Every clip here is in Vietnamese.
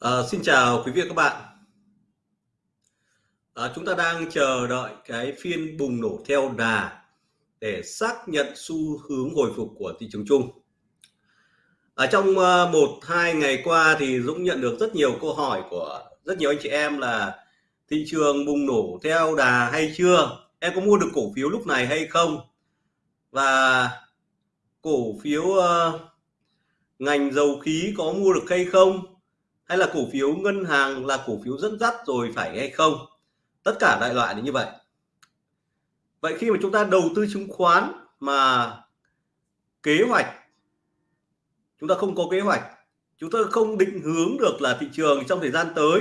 À, xin chào quý vị và các bạn. À, chúng ta đang chờ đợi cái phiên bùng nổ theo đà để xác nhận xu hướng hồi phục của thị trường chung. Ở trong uh, một hai ngày qua thì Dũng nhận được rất nhiều câu hỏi của rất nhiều anh chị em là thị trường bùng nổ theo đà hay chưa? Em có mua được cổ phiếu lúc này hay không? Và cổ phiếu uh, ngành dầu khí có mua được hay không? Hay là cổ phiếu ngân hàng là cổ phiếu dẫn dắt rồi phải hay không? Tất cả đại loại là như vậy. Vậy khi mà chúng ta đầu tư chứng khoán mà kế hoạch, chúng ta không có kế hoạch, chúng ta không định hướng được là thị trường trong thời gian tới,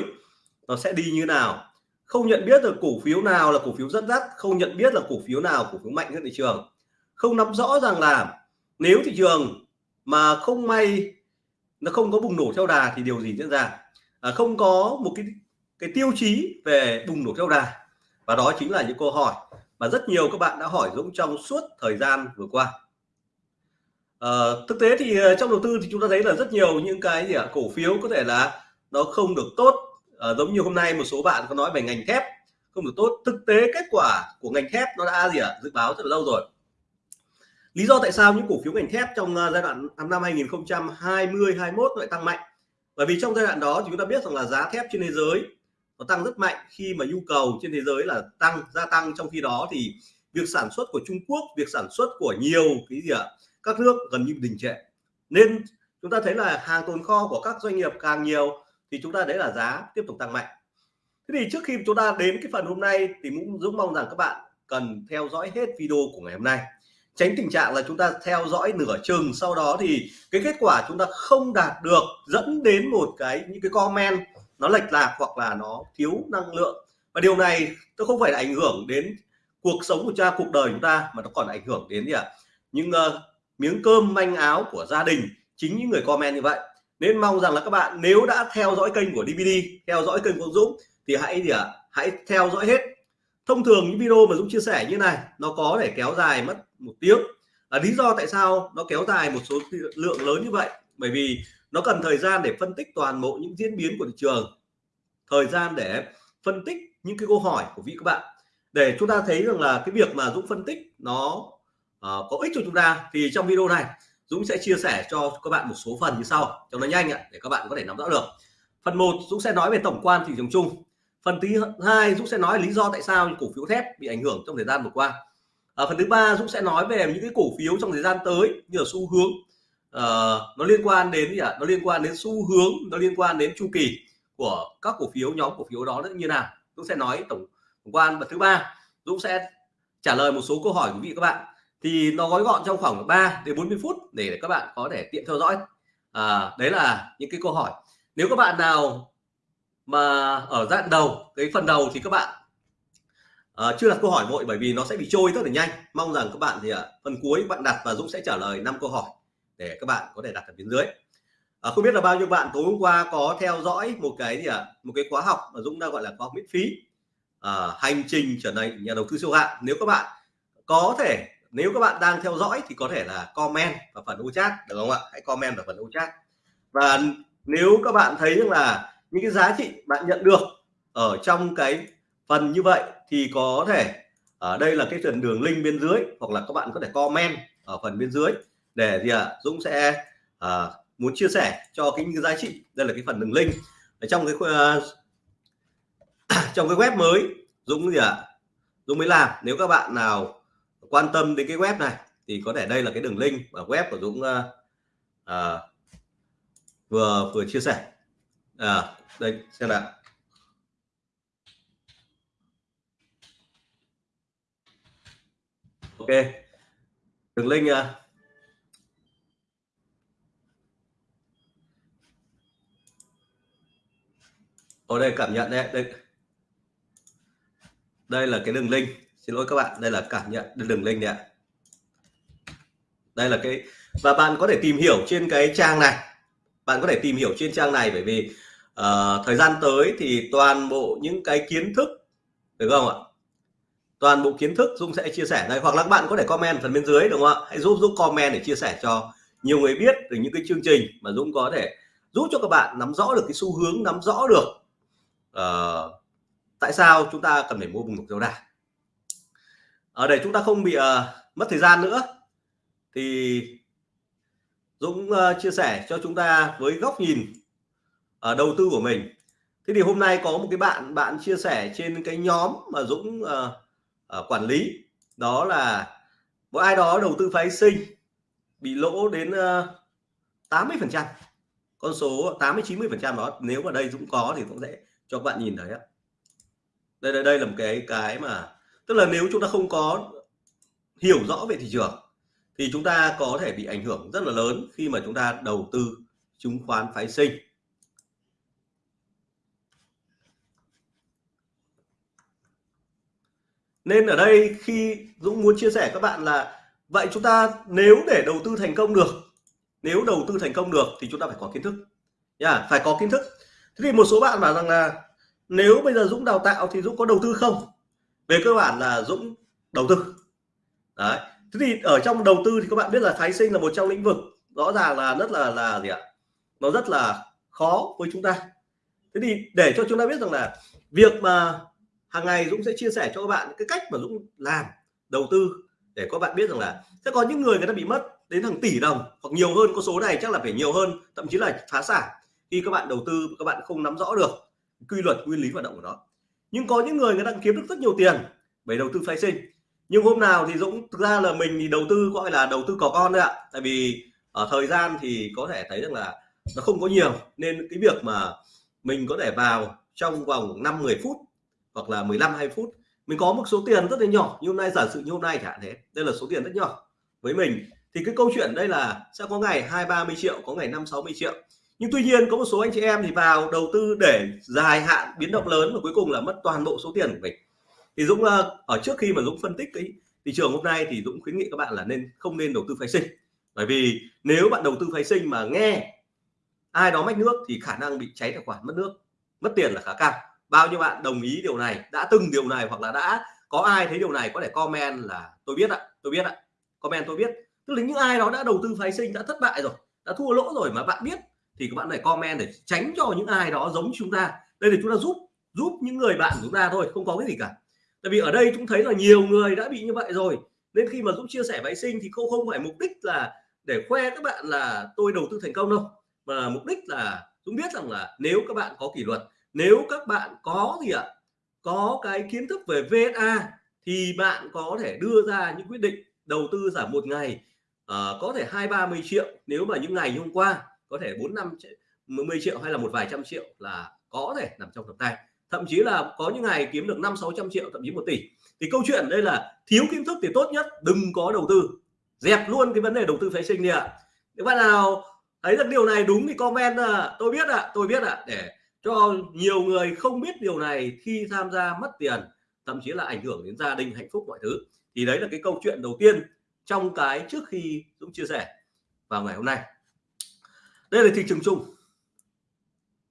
nó sẽ đi như nào? Không nhận biết được cổ phiếu nào là cổ phiếu dẫn dắt, không nhận biết là cổ phiếu nào cổ phiếu mạnh hơn thị trường. Không nắm rõ rằng là nếu thị trường mà không may nó không có bùng nổ theo đà thì điều gì diễn ra? À, không có một cái cái tiêu chí về bùng nổ theo đà. Và đó chính là những câu hỏi mà rất nhiều các bạn đã hỏi Dũng trong suốt thời gian vừa qua. À, thực tế thì ờ, trong đầu tư thì chúng ta thấy là rất nhiều những cái gì ạ? Cổ phiếu có thể là nó không được tốt. À, giống như hôm nay một số bạn có nói về ngành thép không được tốt. Thực tế kết quả của ngành thép nó đã gì ạ? Dự báo rất là lâu rồi lý do tại sao những cổ phiếu ngành thép trong à, giai đoạn năm 2020 21 lại tăng mạnh? Bởi vì trong giai đoạn đó thì chúng ta biết rằng là giá thép trên thế giới nó tăng rất mạnh khi mà nhu cầu trên thế giới là tăng, gia tăng. Trong khi đó thì việc sản xuất của Trung Quốc, việc sản xuất của nhiều cái gì ạ, các nước gần như đình trệ. Nên chúng ta thấy là hàng tồn kho của các doanh nghiệp càng nhiều thì chúng ta đấy là giá tiếp tục tăng mạnh. Thế thì trước khi chúng ta đến cái phần hôm nay thì cũng rất mong rằng các bạn cần theo dõi hết video của ngày hôm nay tránh tình trạng là chúng ta theo dõi nửa chừng sau đó thì cái kết quả chúng ta không đạt được dẫn đến một cái những cái comment nó lệch lạc hoặc là nó thiếu năng lượng và điều này nó không phải là ảnh hưởng đến cuộc sống của cha cuộc đời chúng ta mà nó còn ảnh hưởng đến gì ạ à? những uh, miếng cơm manh áo của gia đình chính những người comment như vậy nên mong rằng là các bạn nếu đã theo dõi kênh của DVD theo dõi kênh của Dũng thì hãy gì ạ à? hãy theo dõi hết thông thường những video mà Dũng chia sẻ như này nó có thể kéo dài mất một tiếng. Là lý do tại sao nó kéo dài một số lượng lớn như vậy. Bởi vì nó cần thời gian để phân tích toàn bộ những diễn biến của thị trường. Thời gian để phân tích những cái câu hỏi của vị các bạn. Để chúng ta thấy rằng là cái việc mà Dũng phân tích nó uh, có ích cho chúng ta thì trong video này Dũng sẽ chia sẻ cho các bạn một số phần như sau. Cho nó nhanh ạ để các bạn có thể nắm rõ được. Phần 1 Dũng sẽ nói về tổng quan thị trường chung. Phần thứ hai Dũng sẽ nói lý do tại sao cổ phiếu thép bị ảnh hưởng trong thời gian vừa qua à, phần thứ ba Dũng sẽ nói về những cái cổ phiếu trong thời gian tới như là xu hướng. Uh, nó liên quan đến gì ạ? Nó liên quan đến xu hướng nó liên quan đến chu kỳ của các cổ phiếu nhóm cổ phiếu đó như nào? Dũng sẽ nói tổng, tổng quan. Và thứ ba Dũng sẽ trả lời một số câu hỏi của quý vị các bạn. Thì nó gói gọn trong khoảng 3 đến 40 phút để các bạn có thể tiện theo dõi. À, đấy là những cái câu hỏi. Nếu các bạn nào mà ở dạng đầu cái phần đầu thì các bạn à, chưa đặt câu hỏi vội bởi vì nó sẽ bị trôi rất là nhanh. Mong rằng các bạn thì uh, phần cuối bạn đặt và Dũng sẽ trả lời năm câu hỏi để các bạn có thể đặt ở phía dưới. À, không biết là bao nhiêu bạn tối hôm qua có theo dõi một cái gì ạ? À, một cái khóa học mà Dũng đang gọi là khóa học miễn phí. À, hành trình trở thành nhà đầu tư siêu hạng. Nếu các bạn có thể nếu các bạn đang theo dõi thì có thể là comment vào phần ô chat được không ạ? Hãy comment vào phần ô chat. Và nếu các bạn thấy rằng là những cái giá trị bạn nhận được ở trong cái phần như vậy thì có thể ở đây là cái phần đường link bên dưới hoặc là các bạn có thể comment ở phần bên dưới để gì ạ à, Dũng sẽ à, muốn chia sẻ cho cái giá trị. Đây là cái phần đường link. Ở trong cái uh, trong cái web mới Dũng gì ạ à, Dũng mới làm. Nếu các bạn nào quan tâm đến cái web này thì có thể đây là cái đường link ở web của Dũng uh, uh, vừa vừa chia sẻ. À, đây xem nào. Ok. Đường link à. ở đây cảm nhận đấy đây. Đây là cái đường link xin lỗi các bạn đây là cảm nhận đường link đấy ạ. Đây là cái và bạn có thể tìm hiểu trên cái trang này. Bạn có thể tìm hiểu trên trang này bởi vì uh, thời gian tới thì toàn bộ những cái kiến thức được không ạ? Toàn bộ kiến thức Dung sẽ chia sẻ đây hoặc là các bạn có thể comment phần bên dưới đúng không ạ? Hãy giúp Dung comment để chia sẻ cho nhiều người biết từ những cái chương trình mà Dũng có thể giúp cho các bạn nắm rõ được cái xu hướng nắm rõ được uh, tại sao chúng ta cần phải mua vùng theo đà ở để chúng ta không bị uh, mất thời gian nữa. Thì Dũng uh, chia sẻ cho chúng ta với góc nhìn uh, đầu tư của mình. Thế thì hôm nay có một cái bạn bạn chia sẻ trên cái nhóm mà Dũng uh, uh, quản lý. Đó là một ai đó đầu tư phái sinh bị lỗ đến ờ, uh, 80 phần trăm con số 80 90 phần trăm đó. Nếu mà đây Dũng có thì cũng sẽ cho các bạn nhìn thấy đây đây đây là một cái cái mà tức là nếu chúng ta không có hiểu rõ về thị trường thì chúng ta có thể bị ảnh hưởng rất là lớn khi mà chúng ta đầu tư chứng khoán phái sinh. Nên ở đây khi Dũng muốn chia sẻ các bạn là, vậy chúng ta nếu để đầu tư thành công được, nếu đầu tư thành công được thì chúng ta phải có kiến thức. Nha, phải có kiến thức. Thế thì một số bạn bảo rằng là, nếu bây giờ Dũng đào tạo thì Dũng có đầu tư không? Về cơ bản là Dũng đầu tư. Đấy. Thế thì ở trong đầu tư thì các bạn biết là phái sinh là một trong lĩnh vực rõ ràng là rất là là gì ạ? Nó rất là khó với chúng ta. Thế thì để cho chúng ta biết rằng là việc mà hàng ngày Dũng sẽ chia sẻ cho các bạn cái cách mà Dũng làm, đầu tư để các bạn biết rằng là sẽ có những người người ta bị mất đến hàng tỷ đồng hoặc nhiều hơn, con số này chắc là phải nhiều hơn, thậm chí là phá sản khi các bạn đầu tư các bạn không nắm rõ được quy luật, nguyên lý hoạt động của nó. Nhưng có những người người ta kiếm được rất nhiều tiền bởi đầu tư phái sinh. Nhưng hôm nào thì Dũng, thực ra là mình thì đầu tư gọi là đầu tư có con đấy ạ. Tại vì ở thời gian thì có thể thấy rằng là nó không có nhiều, nên cái việc mà mình có thể vào trong vòng 5 10 phút hoặc là 15 20 phút. Mình có một số tiền rất là nhỏ, như hôm nay, giả sử như hôm nay chẳng thế. Đây là số tiền rất nhỏ với mình. Thì cái câu chuyện đây là sẽ có ngày hai ba mươi triệu, có ngày năm, sáu mươi triệu. Nhưng tuy nhiên, có một số anh chị em thì vào đầu tư để dài hạn biến động lớn và cuối cùng là mất toàn bộ số tiền của mình. Thì Dũng ờ, ở trước khi mà Dũng phân tích cái thị trường hôm nay thì Dũng khuyến nghị các bạn là nên không nên đầu tư phái sinh. Bởi vì nếu bạn đầu tư phái sinh mà nghe ai đó mách nước thì khả năng bị cháy tài khoản, mất nước, mất tiền là khá cao bao nhiêu bạn đồng ý điều này, đã từng điều này hoặc là đã có ai thấy điều này, có thể comment là tôi biết ạ, tôi biết ạ, comment tôi biết. Tức là những ai đó đã đầu tư phái sinh, đã thất bại rồi, đã thua lỗ rồi mà bạn biết, thì các bạn phải comment để tránh cho những ai đó giống chúng ta. Đây là chúng ta giúp giúp những người bạn của chúng ta thôi, không có cái gì cả. Tại vì ở đây chúng thấy là nhiều người đã bị như vậy rồi, nên khi mà Dũng chia sẻ phái sinh thì không không phải mục đích là để khoe các bạn là tôi đầu tư thành công đâu mà mục đích là Dũng biết rằng là nếu các bạn có kỷ luật nếu các bạn có gì ạ? Có cái kiến thức về VSA thì bạn có thể đưa ra những quyết định đầu tư giảm một ngày uh, có thể hai ba mươi triệu. Nếu mà những ngày hôm qua có thể bốn năm mươi triệu hay là một vài trăm triệu là có thể nằm trong tầm tay. Thậm chí là có những ngày kiếm được năm sáu trăm triệu thậm chí một tỷ. Thì câu chuyện đây là thiếu kiến thức thì tốt nhất đừng có đầu tư. Dẹp luôn cái vấn đề đầu tư phái sinh đi ạ. Nếu bạn nào thấy được điều này đúng thì comment à, tôi biết ạ à, tôi biết ạ à, để cho nhiều người không biết điều này khi tham gia mất tiền, thậm chí là ảnh hưởng đến gia đình hạnh phúc mọi thứ. Thì đấy là cái câu chuyện đầu tiên trong cái trước khi Dũng chia sẻ vào ngày hôm nay. Đây là thị trường chung.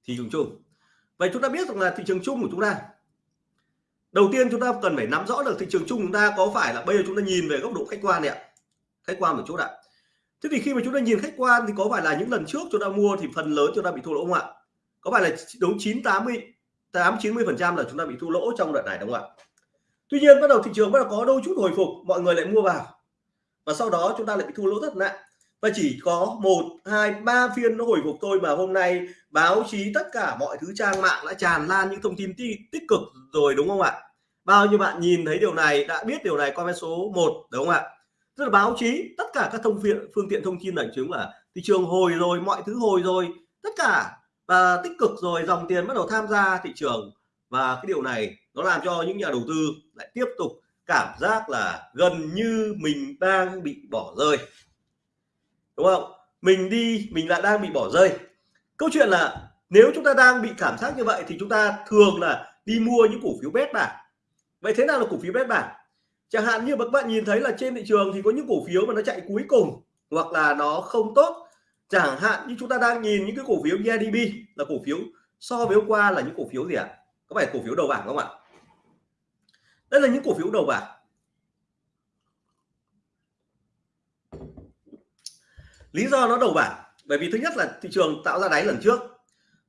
Thị trường chung. Vậy chúng ta biết rằng là thị trường chung của chúng ta. Đầu tiên chúng ta cần phải nắm rõ được thị trường chung chúng ta có phải là bây giờ chúng ta nhìn về góc độ khách quan này ạ. Khách quan một chút ạ. Thế thì khi mà chúng ta nhìn khách quan thì có phải là những lần trước chúng ta mua thì phần lớn chúng ta bị thua lỗ không ạ? Có phải là đúng 9 80 8 90 phần trăm là chúng ta bị thua lỗ trong đợt này đúng không ạ? Tuy nhiên bắt đầu thị trường bắt đầu có đôi chút hồi phục, mọi người lại mua vào. Và sau đó chúng ta lại bị thua lỗ rất nặng. Và chỉ có một, hai, ba phiên nó hồi phục thôi mà hôm nay báo chí tất cả mọi thứ trang mạng đã tràn lan những thông tin tích cực rồi đúng không ạ? Bao nhiêu bạn nhìn thấy điều này, đã biết điều này, comment số 1 đúng không ạ? Tức là báo chí, tất cả các thông phiện, phương tiện thông tin đại chứng là thị trường hồi rồi, mọi thứ hồi rồi, tất cả và tích cực rồi, dòng tiền bắt đầu tham gia thị trường. Và cái điều này nó làm cho những nhà đầu tư lại tiếp tục cảm giác là gần như mình đang bị bỏ rơi. Đúng không? Mình đi, mình lại đang bị bỏ rơi. Câu chuyện là nếu chúng ta đang bị cảm giác như vậy thì chúng ta thường là đi mua những cổ phiếu bét bảng. Vậy thế nào là cổ phiếu bét bảng? Chẳng hạn như các bạn nhìn thấy là trên thị trường thì có những cổ phiếu mà nó chạy cuối cùng hoặc là nó không tốt chẳng hạn như chúng ta đang nhìn những cái cổ phiếu EDB là cổ phiếu so với hôm qua là những cổ phiếu gì ạ? À? có phải cổ phiếu đầu bảng không ạ? Đây là những cổ phiếu đầu bảng. Lý do nó đầu bảng, bởi vì thứ nhất là thị trường tạo ra đáy lần trước,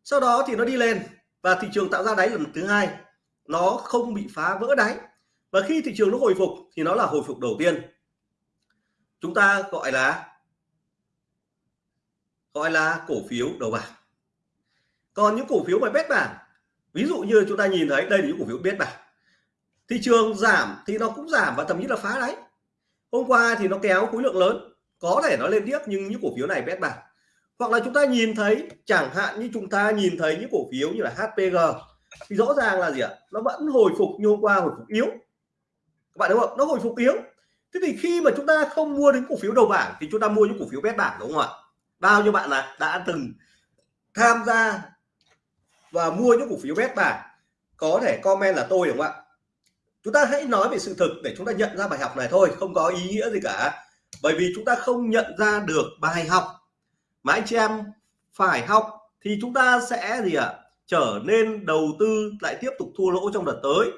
sau đó thì nó đi lên và thị trường tạo ra đáy lần thứ hai, nó không bị phá vỡ đáy. Và khi thị trường nó hồi phục thì nó là hồi phục đầu tiên. Chúng ta gọi là gọi là cổ phiếu đầu bảng. Còn những cổ phiếu mà bét bảng, ví dụ như chúng ta nhìn thấy đây là những cổ phiếu bét bảng. Thị trường giảm thì nó cũng giảm và thậm chí là phá đáy. Hôm qua thì nó kéo khối lượng lớn, có thể nó lên tiếp nhưng những cổ phiếu này bét bảng. Hoặc là chúng ta nhìn thấy, chẳng hạn như chúng ta nhìn thấy những cổ phiếu như là HPG thì rõ ràng là gì ạ? Nó vẫn hồi phục như hôm qua, hồi phục yếu. Các bạn đúng không? Nó hồi phục yếu. Thế thì khi mà chúng ta không mua đến cổ phiếu đầu bảng thì chúng ta mua những cổ phiếu bét bảng đúng không ạ? Bao nhiêu bạn là đã từng tham gia và mua những cổ phiếu bét bảng có thể comment là tôi đúng không ạ? Chúng ta hãy nói về sự thực để chúng ta nhận ra bài học này thôi không có ý nghĩa gì cả. Bởi vì chúng ta không nhận ra được bài học mà anh chị em phải học thì chúng ta sẽ gì ạ? À, trở nên đầu tư lại tiếp tục thua lỗ trong đợt tới.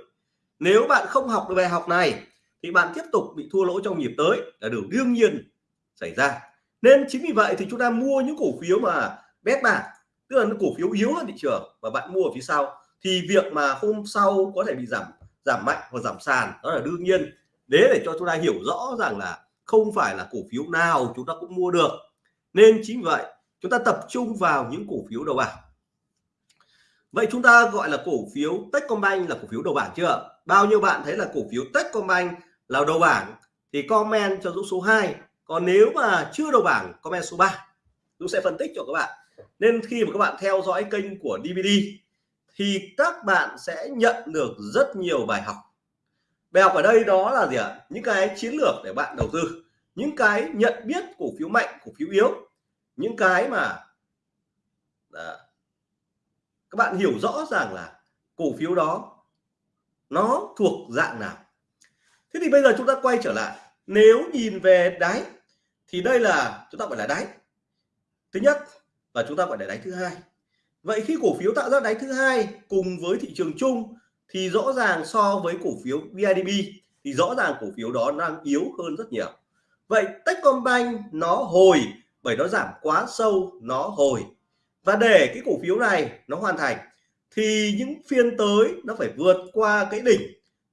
Nếu bạn không học được bài học này thì bạn tiếp tục bị thua lỗ trong nhịp tới. Là điều đương nhiên xảy ra nên chính vì vậy thì chúng ta mua những cổ phiếu mà bét bảng tức là những cổ phiếu yếu hơn thị trường và bạn mua ở phía sau, thì việc mà hôm sau có thể bị giảm giảm mạnh hoặc giảm sàn, đó là đương nhiên. Để để cho chúng ta hiểu rõ rằng là không phải là cổ phiếu nào chúng ta cũng mua được. Nên chính vậy, chúng ta tập trung vào những cổ phiếu đầu bảng. Vậy chúng ta gọi là cổ phiếu Techcombank là cổ phiếu đầu bảng chưa? Bao nhiêu bạn thấy là cổ phiếu Techcombank là đầu bảng? Thì comment cho Dũng số 2 còn nếu mà chưa đầu bảng comment số 3 Dũng sẽ phân tích cho các bạn. Nên khi mà các bạn theo dõi kênh của DVD thì các bạn sẽ nhận được rất nhiều bài học. Bài học ở đây đó là gì ạ? Những cái chiến lược để bạn đầu tư những cái nhận biết cổ phiếu mạnh cổ phiếu yếu những cái mà à, các bạn hiểu rõ ràng là cổ phiếu đó nó thuộc dạng nào. Thế thì bây giờ chúng ta quay trở lại. Nếu nhìn về đáy thì đây là chúng ta gọi là đáy. Thứ nhất và chúng ta gọi là đáy thứ hai. Vậy khi cổ phiếu tạo ra đáy thứ hai cùng với thị trường chung thì rõ ràng so với cổ phiếu BIDB thì rõ ràng cổ phiếu đó đang yếu hơn rất nhiều. Vậy Techcombank nó hồi bởi nó giảm quá sâu, nó hồi. Và để cái cổ phiếu này nó hoàn thành thì những phiên tới nó phải vượt qua cái đỉnh.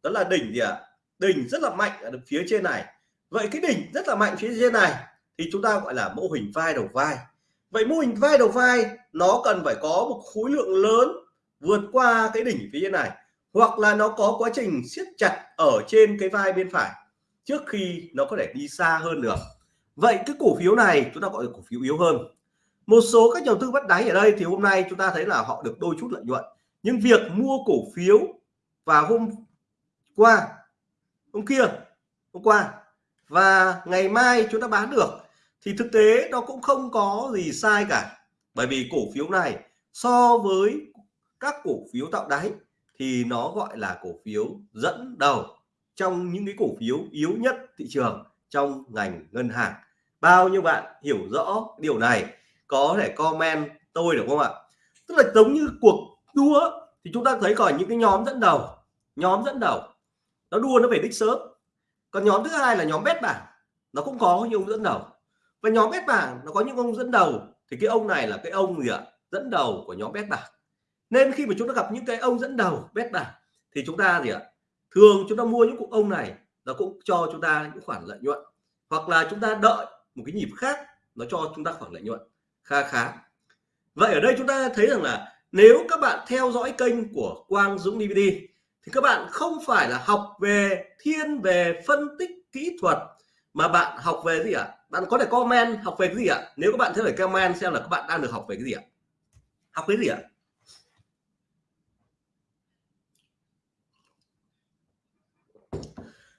Đó là đỉnh gì ạ? À? đỉnh rất là mạnh ở phía trên này vậy cái đỉnh rất là mạnh phía trên này thì chúng ta gọi là mô hình vai đầu vai. Vậy mô hình vai đầu vai nó cần phải có một khối lượng lớn vượt qua cái đỉnh phía trên này, hoặc là nó có quá trình siết chặt ở trên cái vai bên phải trước khi nó có thể đi xa hơn được. Vậy cái cổ phiếu này chúng ta gọi là cổ phiếu yếu hơn. Một số các nhà đầu tư bắt đáy ở đây thì hôm nay chúng ta thấy là họ được đôi chút lợi nhuận. Nhưng việc mua cổ phiếu vào hôm qua, hôm kia, hôm qua và ngày mai chúng ta bán được, thì thực tế nó cũng không có gì sai cả. Bởi vì cổ phiếu này, so với các cổ phiếu tạo đáy, thì nó gọi là cổ phiếu dẫn đầu trong những cái cổ phiếu yếu nhất thị trường trong ngành ngân hàng. Bao nhiêu bạn hiểu rõ điều này, có thể comment tôi được không ạ? Tức là giống như cuộc đua, thì chúng ta thấy còn những cái nhóm dẫn đầu, nhóm dẫn đầu, nó đua nó về đích sớm còn nhóm thứ hai là nhóm bét bảng. Nó cũng có những ông dẫn đầu. Và nhóm bét bảng, nó có những ông dẫn đầu. Thì cái ông này là cái ông gì ạ? Dẫn đầu của nhóm bét bảng. Nên khi mà chúng ta gặp những cái ông dẫn đầu bét bảng, thì chúng ta gì ạ? Thường chúng ta mua những cụ ông này, nó cũng cho chúng ta những khoản lợi nhuận. Hoặc là chúng ta đợi một cái nhịp khác, nó cho chúng ta khoản lợi nhuận. Kha khá. Vậy ở đây chúng ta thấy rằng là nếu các bạn theo dõi kênh của Quang Dũng DVD thì các bạn không phải là học về thiên, về phân tích kỹ thuật, mà bạn học về gì ạ à? bạn có thể comment học về cái gì ạ à? nếu các bạn thấy phải comment xem là các bạn đang được học về cái gì ạ à? học cái gì ạ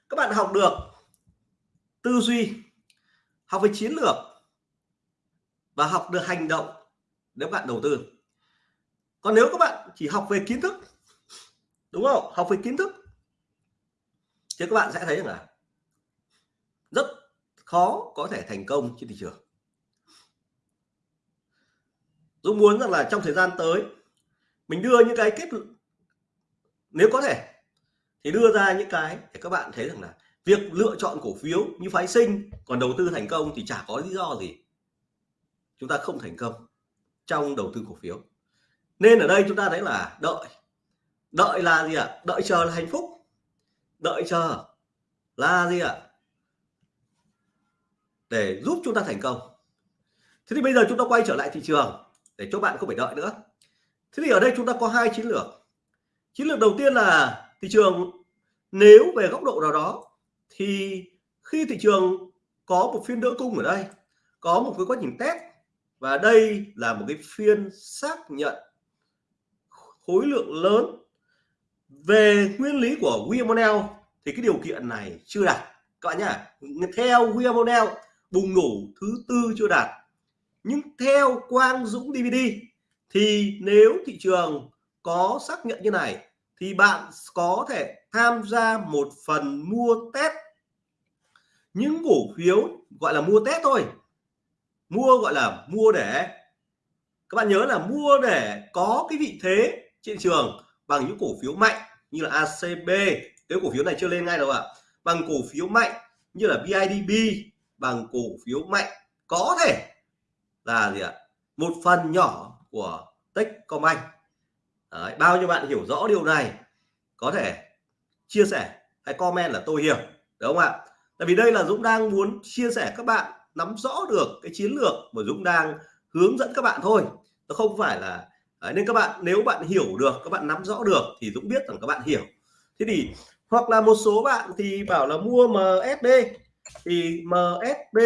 các bạn học được tư duy, học về chiến lược và học được hành động nếu bạn đầu tư còn nếu các bạn chỉ học về kiến thức đúng không? Học về kiến thức. Thì các bạn sẽ thấy rằng là rất khó có thể thành công trên thị trường. Dũng muốn rằng là trong thời gian tới, mình đưa những cái kết nếu có thể, thì đưa ra những cái để các bạn thấy rằng là việc lựa chọn cổ phiếu như phái sinh còn đầu tư thành công thì chả có lý do gì chúng ta không thành công trong đầu tư cổ phiếu. Nên ở đây chúng ta thấy là đợi đợi là gì ạ? Đợi chờ là hạnh phúc. Đợi chờ là gì ạ? Để giúp chúng ta thành công. Thế thì bây giờ chúng ta quay trở lại thị trường để cho bạn không phải đợi nữa. Thế thì ở đây chúng ta có hai chiến lược. Chiến lược đầu tiên là thị trường nếu về góc độ nào đó thì khi thị trường có một phiên đỡ cung ở đây, có một cái quá trình test và đây là một cái phiên xác nhận khối lượng lớn về nguyên lý của William thì cái điều kiện này chưa đạt. Các bạn nhá, theo William bùng nổ thứ tư chưa đạt. Nhưng theo Quang Dũng DVD thì nếu thị trường có xác nhận như này, thì bạn có thể tham gia một phần mua test. Những cổ phiếu gọi là mua test thôi. Mua gọi là mua để, các bạn nhớ là mua để có cái vị thế trên trường bằng những cổ phiếu mạnh như là ACB cái cổ phiếu này chưa lên ngay đâu ạ. Bằng cổ phiếu mạnh như là BIDB bằng cổ phiếu mạnh có thể là gì ạ? Một phần nhỏ của Techcombank. Đấy, bao nhiêu bạn hiểu rõ điều này có thể chia sẻ hay comment là tôi hiểu đúng không ạ? Tại vì đây là Dũng đang muốn chia sẻ các bạn nắm rõ được cái chiến lược mà Dũng đang hướng dẫn các bạn thôi. Nó không phải là Đấy, nên các bạn nếu bạn hiểu được các bạn nắm rõ được thì Dũng biết rằng các bạn hiểu. Thế thì hoặc là một số bạn thì bảo là mua MSD thì MSB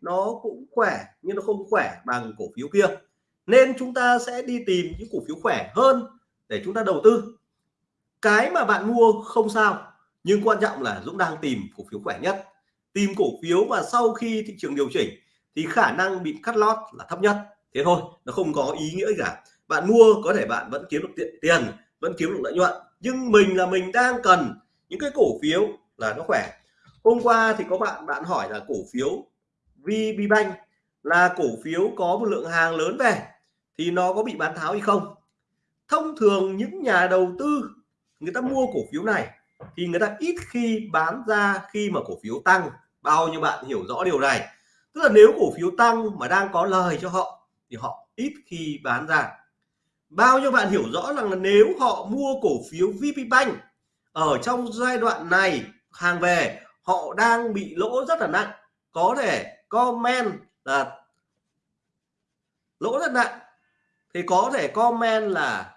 nó cũng khỏe nhưng nó không khỏe bằng cổ phiếu kia. Nên chúng ta sẽ đi tìm những cổ phiếu khỏe hơn để chúng ta đầu tư. Cái mà bạn mua không sao nhưng quan trọng là Dũng đang tìm cổ phiếu khỏe nhất. Tìm cổ phiếu mà sau khi thị trường điều chỉnh thì khả năng bị cắt lót là thấp nhất. Thế thôi nó không có ý nghĩa gì cả bạn mua có thể bạn vẫn kiếm được tiền, vẫn kiếm được lợi nhuận. Nhưng mình là mình đang cần những cái cổ phiếu là nó khỏe. Hôm qua thì có bạn bạn hỏi là cổ phiếu VB Bank là cổ phiếu có một lượng hàng lớn về, thì nó có bị bán tháo hay không? Thông thường những nhà đầu tư người ta mua cổ phiếu này thì người ta ít khi bán ra khi mà cổ phiếu tăng. Bao nhiêu bạn hiểu rõ điều này? Tức là nếu cổ phiếu tăng mà đang có lời cho họ thì họ ít khi bán ra bao nhiêu bạn hiểu rõ rằng là nếu họ mua cổ phiếu VPBank ở trong giai đoạn này hàng về họ đang bị lỗ rất là nặng. Có thể comment là lỗ rất nặng. Thì có thể comment là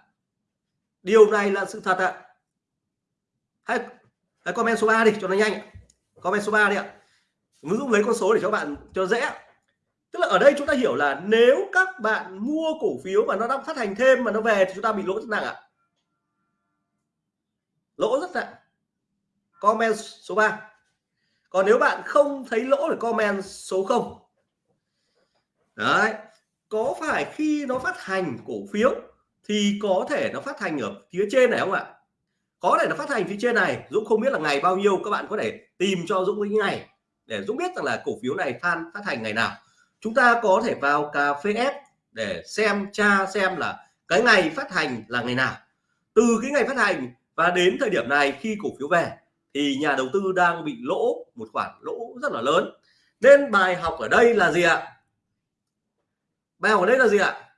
điều này là sự thật ạ. Hay, hay comment số 3 đi cho nó nhanh comment số 3 đi ạ. Mình dụ lấy con số để cho bạn cho dễ tức là ở đây chúng ta hiểu là nếu các bạn mua cổ phiếu mà nó đang phát hành thêm mà nó về thì chúng ta bị lỗ rất nặng ạ. Lỗ rất nặng. Comment số 3 còn nếu bạn không thấy lỗ thì comment số 0 đấy. Có phải khi nó phát hành cổ phiếu thì có thể nó phát hành ở phía trên này không ạ? Có thể nó phát hành phía trên này. Dũng không biết là ngày bao nhiêu các bạn có thể tìm cho Dũng cái ngày để Dũng biết rằng là cổ phiếu này than, phát hành ngày nào chúng ta có thể vào cà phê S để xem, tra xem là cái ngày phát hành là ngày nào. Từ cái ngày phát hành và đến thời điểm này khi cổ phiếu về thì nhà đầu tư đang bị lỗ, một khoản lỗ rất là lớn. Nên bài học ở đây là gì ạ? Bài học ở đây là gì ạ?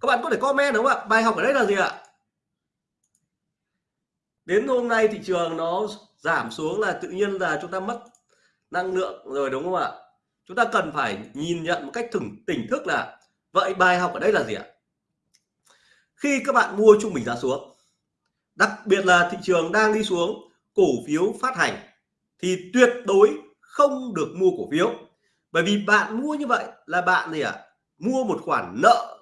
Các bạn có thể comment đúng không ạ? Bài học ở đây là gì ạ? Đến hôm nay thị trường nó giảm xuống là tự nhiên là chúng ta mất năng lượng rồi đúng không ạ? Chúng ta cần phải nhìn nhận một cách thừng tỉnh thức là, vậy bài học ở đây là gì ạ? Khi các bạn mua trung bình giá xuống, đặc biệt là thị trường đang đi xuống, cổ phiếu phát hành, thì tuyệt đối không được mua cổ phiếu. Bởi vì bạn mua như vậy là bạn gì ạ? Mua một khoản nợ,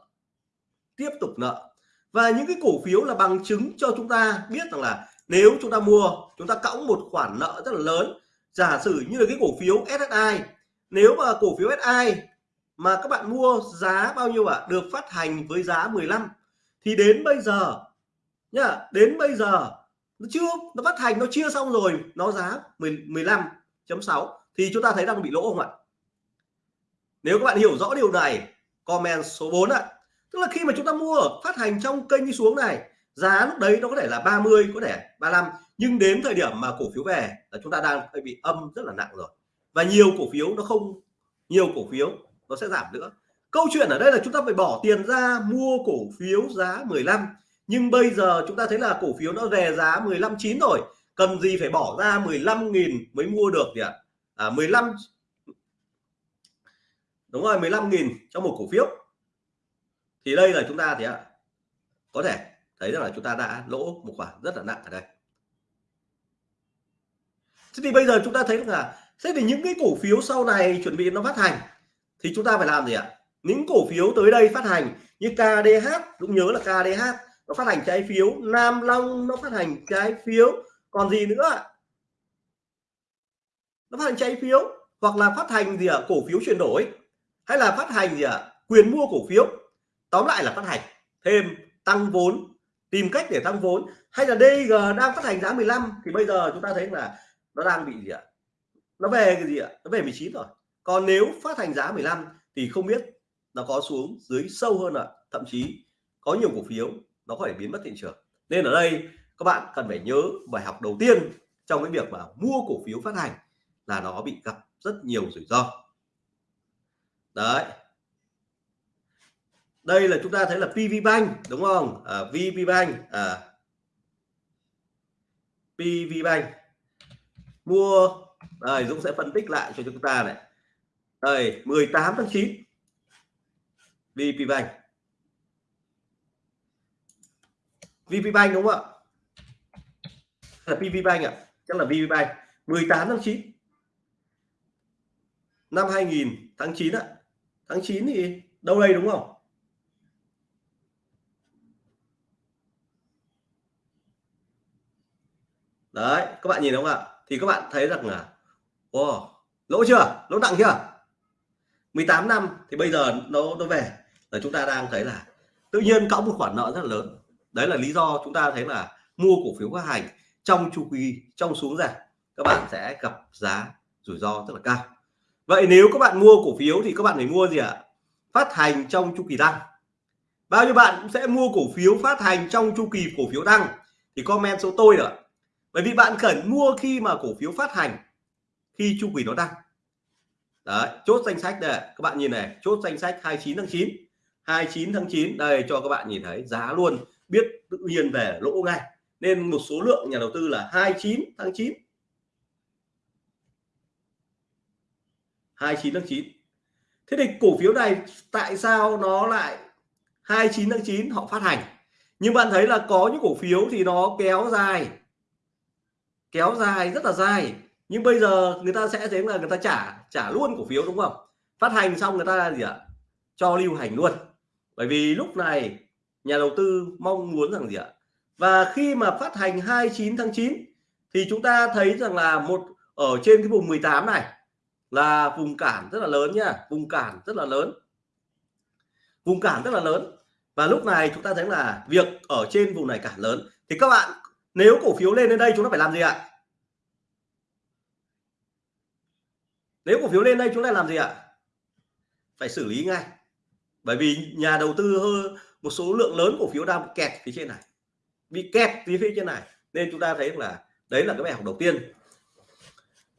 tiếp tục nợ. Và những cái cổ phiếu là bằng chứng cho chúng ta biết rằng là nếu chúng ta mua, chúng ta cõng một khoản nợ rất là lớn. Giả sử như là cái cổ phiếu SSI nếu mà cổ phiếu SI mà các bạn mua giá bao nhiêu ạ? À? được phát hành với giá 15 thì đến bây giờ nhá, đến bây giờ nó chưa, nó phát hành nó chia xong rồi, nó giá 15.6 thì chúng ta thấy đang bị lỗ không ạ? Nếu các bạn hiểu rõ điều này, comment số 4 ạ. Tức là khi mà chúng ta mua, phát hành trong kênh đi xuống này, giá lúc đấy nó có thể là 30 có thể 35 nhưng đến thời điểm mà cổ phiếu về là chúng ta đang bị âm rất là nặng rồi và nhiều cổ phiếu nó không, nhiều cổ phiếu nó sẽ giảm nữa. Câu chuyện ở đây là chúng ta phải bỏ tiền ra mua cổ phiếu giá 15 nhưng bây giờ chúng ta thấy là cổ phiếu nó về giá 15 chín rồi. Cần gì phải bỏ ra 15.000 mới mua được nhỉ? À 15 đúng rồi 15.000 cho một cổ phiếu. Thì đây là chúng ta thì ạ, có thể thấy rằng là chúng ta đã lỗ một khoản rất là nặng ở đây. Thế thì bây giờ chúng ta thấy là thế thì những cái cổ phiếu sau này chuẩn bị nó phát hành thì chúng ta phải làm gì ạ? Những cổ phiếu tới đây phát hành như KDH cũng nhớ là KDH nó phát hành trái phiếu. Nam Long, nó phát hành trái phiếu. Còn gì nữa ạ? nó phát hành trái phiếu hoặc là phát hành gì ạ? Cổ phiếu chuyển đổi hay là phát hành gì ạ? Quyền mua cổ phiếu. Tóm lại là phát hành, thêm tăng vốn, tìm cách để tăng vốn. Hay là DG đang phát hành giá 15 thì bây giờ chúng ta thấy là nó đang bị gì ạ? Nó về cái gì ạ? Nó về 19 rồi. Còn nếu phát hành giá 15 thì không biết nó có xuống dưới sâu hơn ạ. Thậm chí có nhiều cổ phiếu nó có thể biến mất thị trường. Nên ở đây các bạn cần phải nhớ bài học đầu tiên trong cái việc mà mua cổ phiếu phát hành là nó bị gặp rất nhiều rủi ro. Đấy. Đây là chúng ta thấy là PV Bank đúng không? À, VP Bank à, PV Bank. Mua đây, Dũng sẽ phân tích lại cho chúng ta này. Đây 18 tháng 9 VPBank VPBank đúng không ạ? Là PV ạ. À? chắc là VPBank 18 tháng 9 năm 2000 tháng 9 ạ. Tháng 9 thì đâu đây đúng không? Đấy, các bạn nhìn đúng không ạ? Thì các bạn thấy rằng là wow, lỗ chưa? Lỗ nặng chưa? 18 năm thì bây giờ nó nó về. Là chúng ta đang thấy là tự nhiên cõng một khoản nợ rất là lớn. Đấy là lý do chúng ta thấy là mua cổ phiếu phát hành trong chu kỳ trong xuống giảm các bạn sẽ gặp giá rủi ro rất là cao. Vậy nếu các bạn mua cổ phiếu thì các bạn phải mua gì ạ? Phát hành trong chu kỳ tăng bao nhiêu bạn sẽ mua cổ phiếu phát hành trong chu kỳ cổ phiếu tăng thì comment số tôi nữa bởi vì bạn cần mua khi mà cổ phiếu phát hành khi chu kỳ nó tăng đấy, chốt danh sách đây, các bạn nhìn này, chốt danh sách 29 tháng 9 29 tháng 9 đây, cho các bạn nhìn thấy giá luôn, biết tự nhiên về lỗ ngay. Nên một số lượng nhà đầu tư là 29 tháng 9 29 tháng 9 thế thì cổ phiếu này tại sao nó lại 29 tháng 9 họ phát hành? Nhưng bạn thấy là có những cổ phiếu thì nó kéo dài kéo dài rất là dài nhưng bây giờ người ta sẽ thấy là người ta trả trả luôn cổ phiếu đúng không? Phát hành xong người ta gì ạ? Cho lưu hành luôn. Bởi vì lúc này nhà đầu tư mong muốn rằng gì ạ? Và khi mà phát hành 29 tháng 9 thì chúng ta thấy rằng là một, ở trên cái vùng 18 này là vùng cản rất là lớn nha. Vùng cản rất là lớn. Vùng cản rất là lớn. Và lúc này chúng ta thấy là việc ở trên vùng này cản lớn. Thì các bạn, nếu cổ phiếu lên đến đây chúng ta phải làm gì ạ? Nếu cổ phiếu lên đây chúng ta làm gì ạ? Phải xử lý ngay. Bởi vì nhà đầu tư hơn một số lượng lớn cổ phiếu đang kẹt phía trên này. Bị kẹt phía phía trên này. Nên chúng ta thấy là đấy là cái bài học đầu tiên.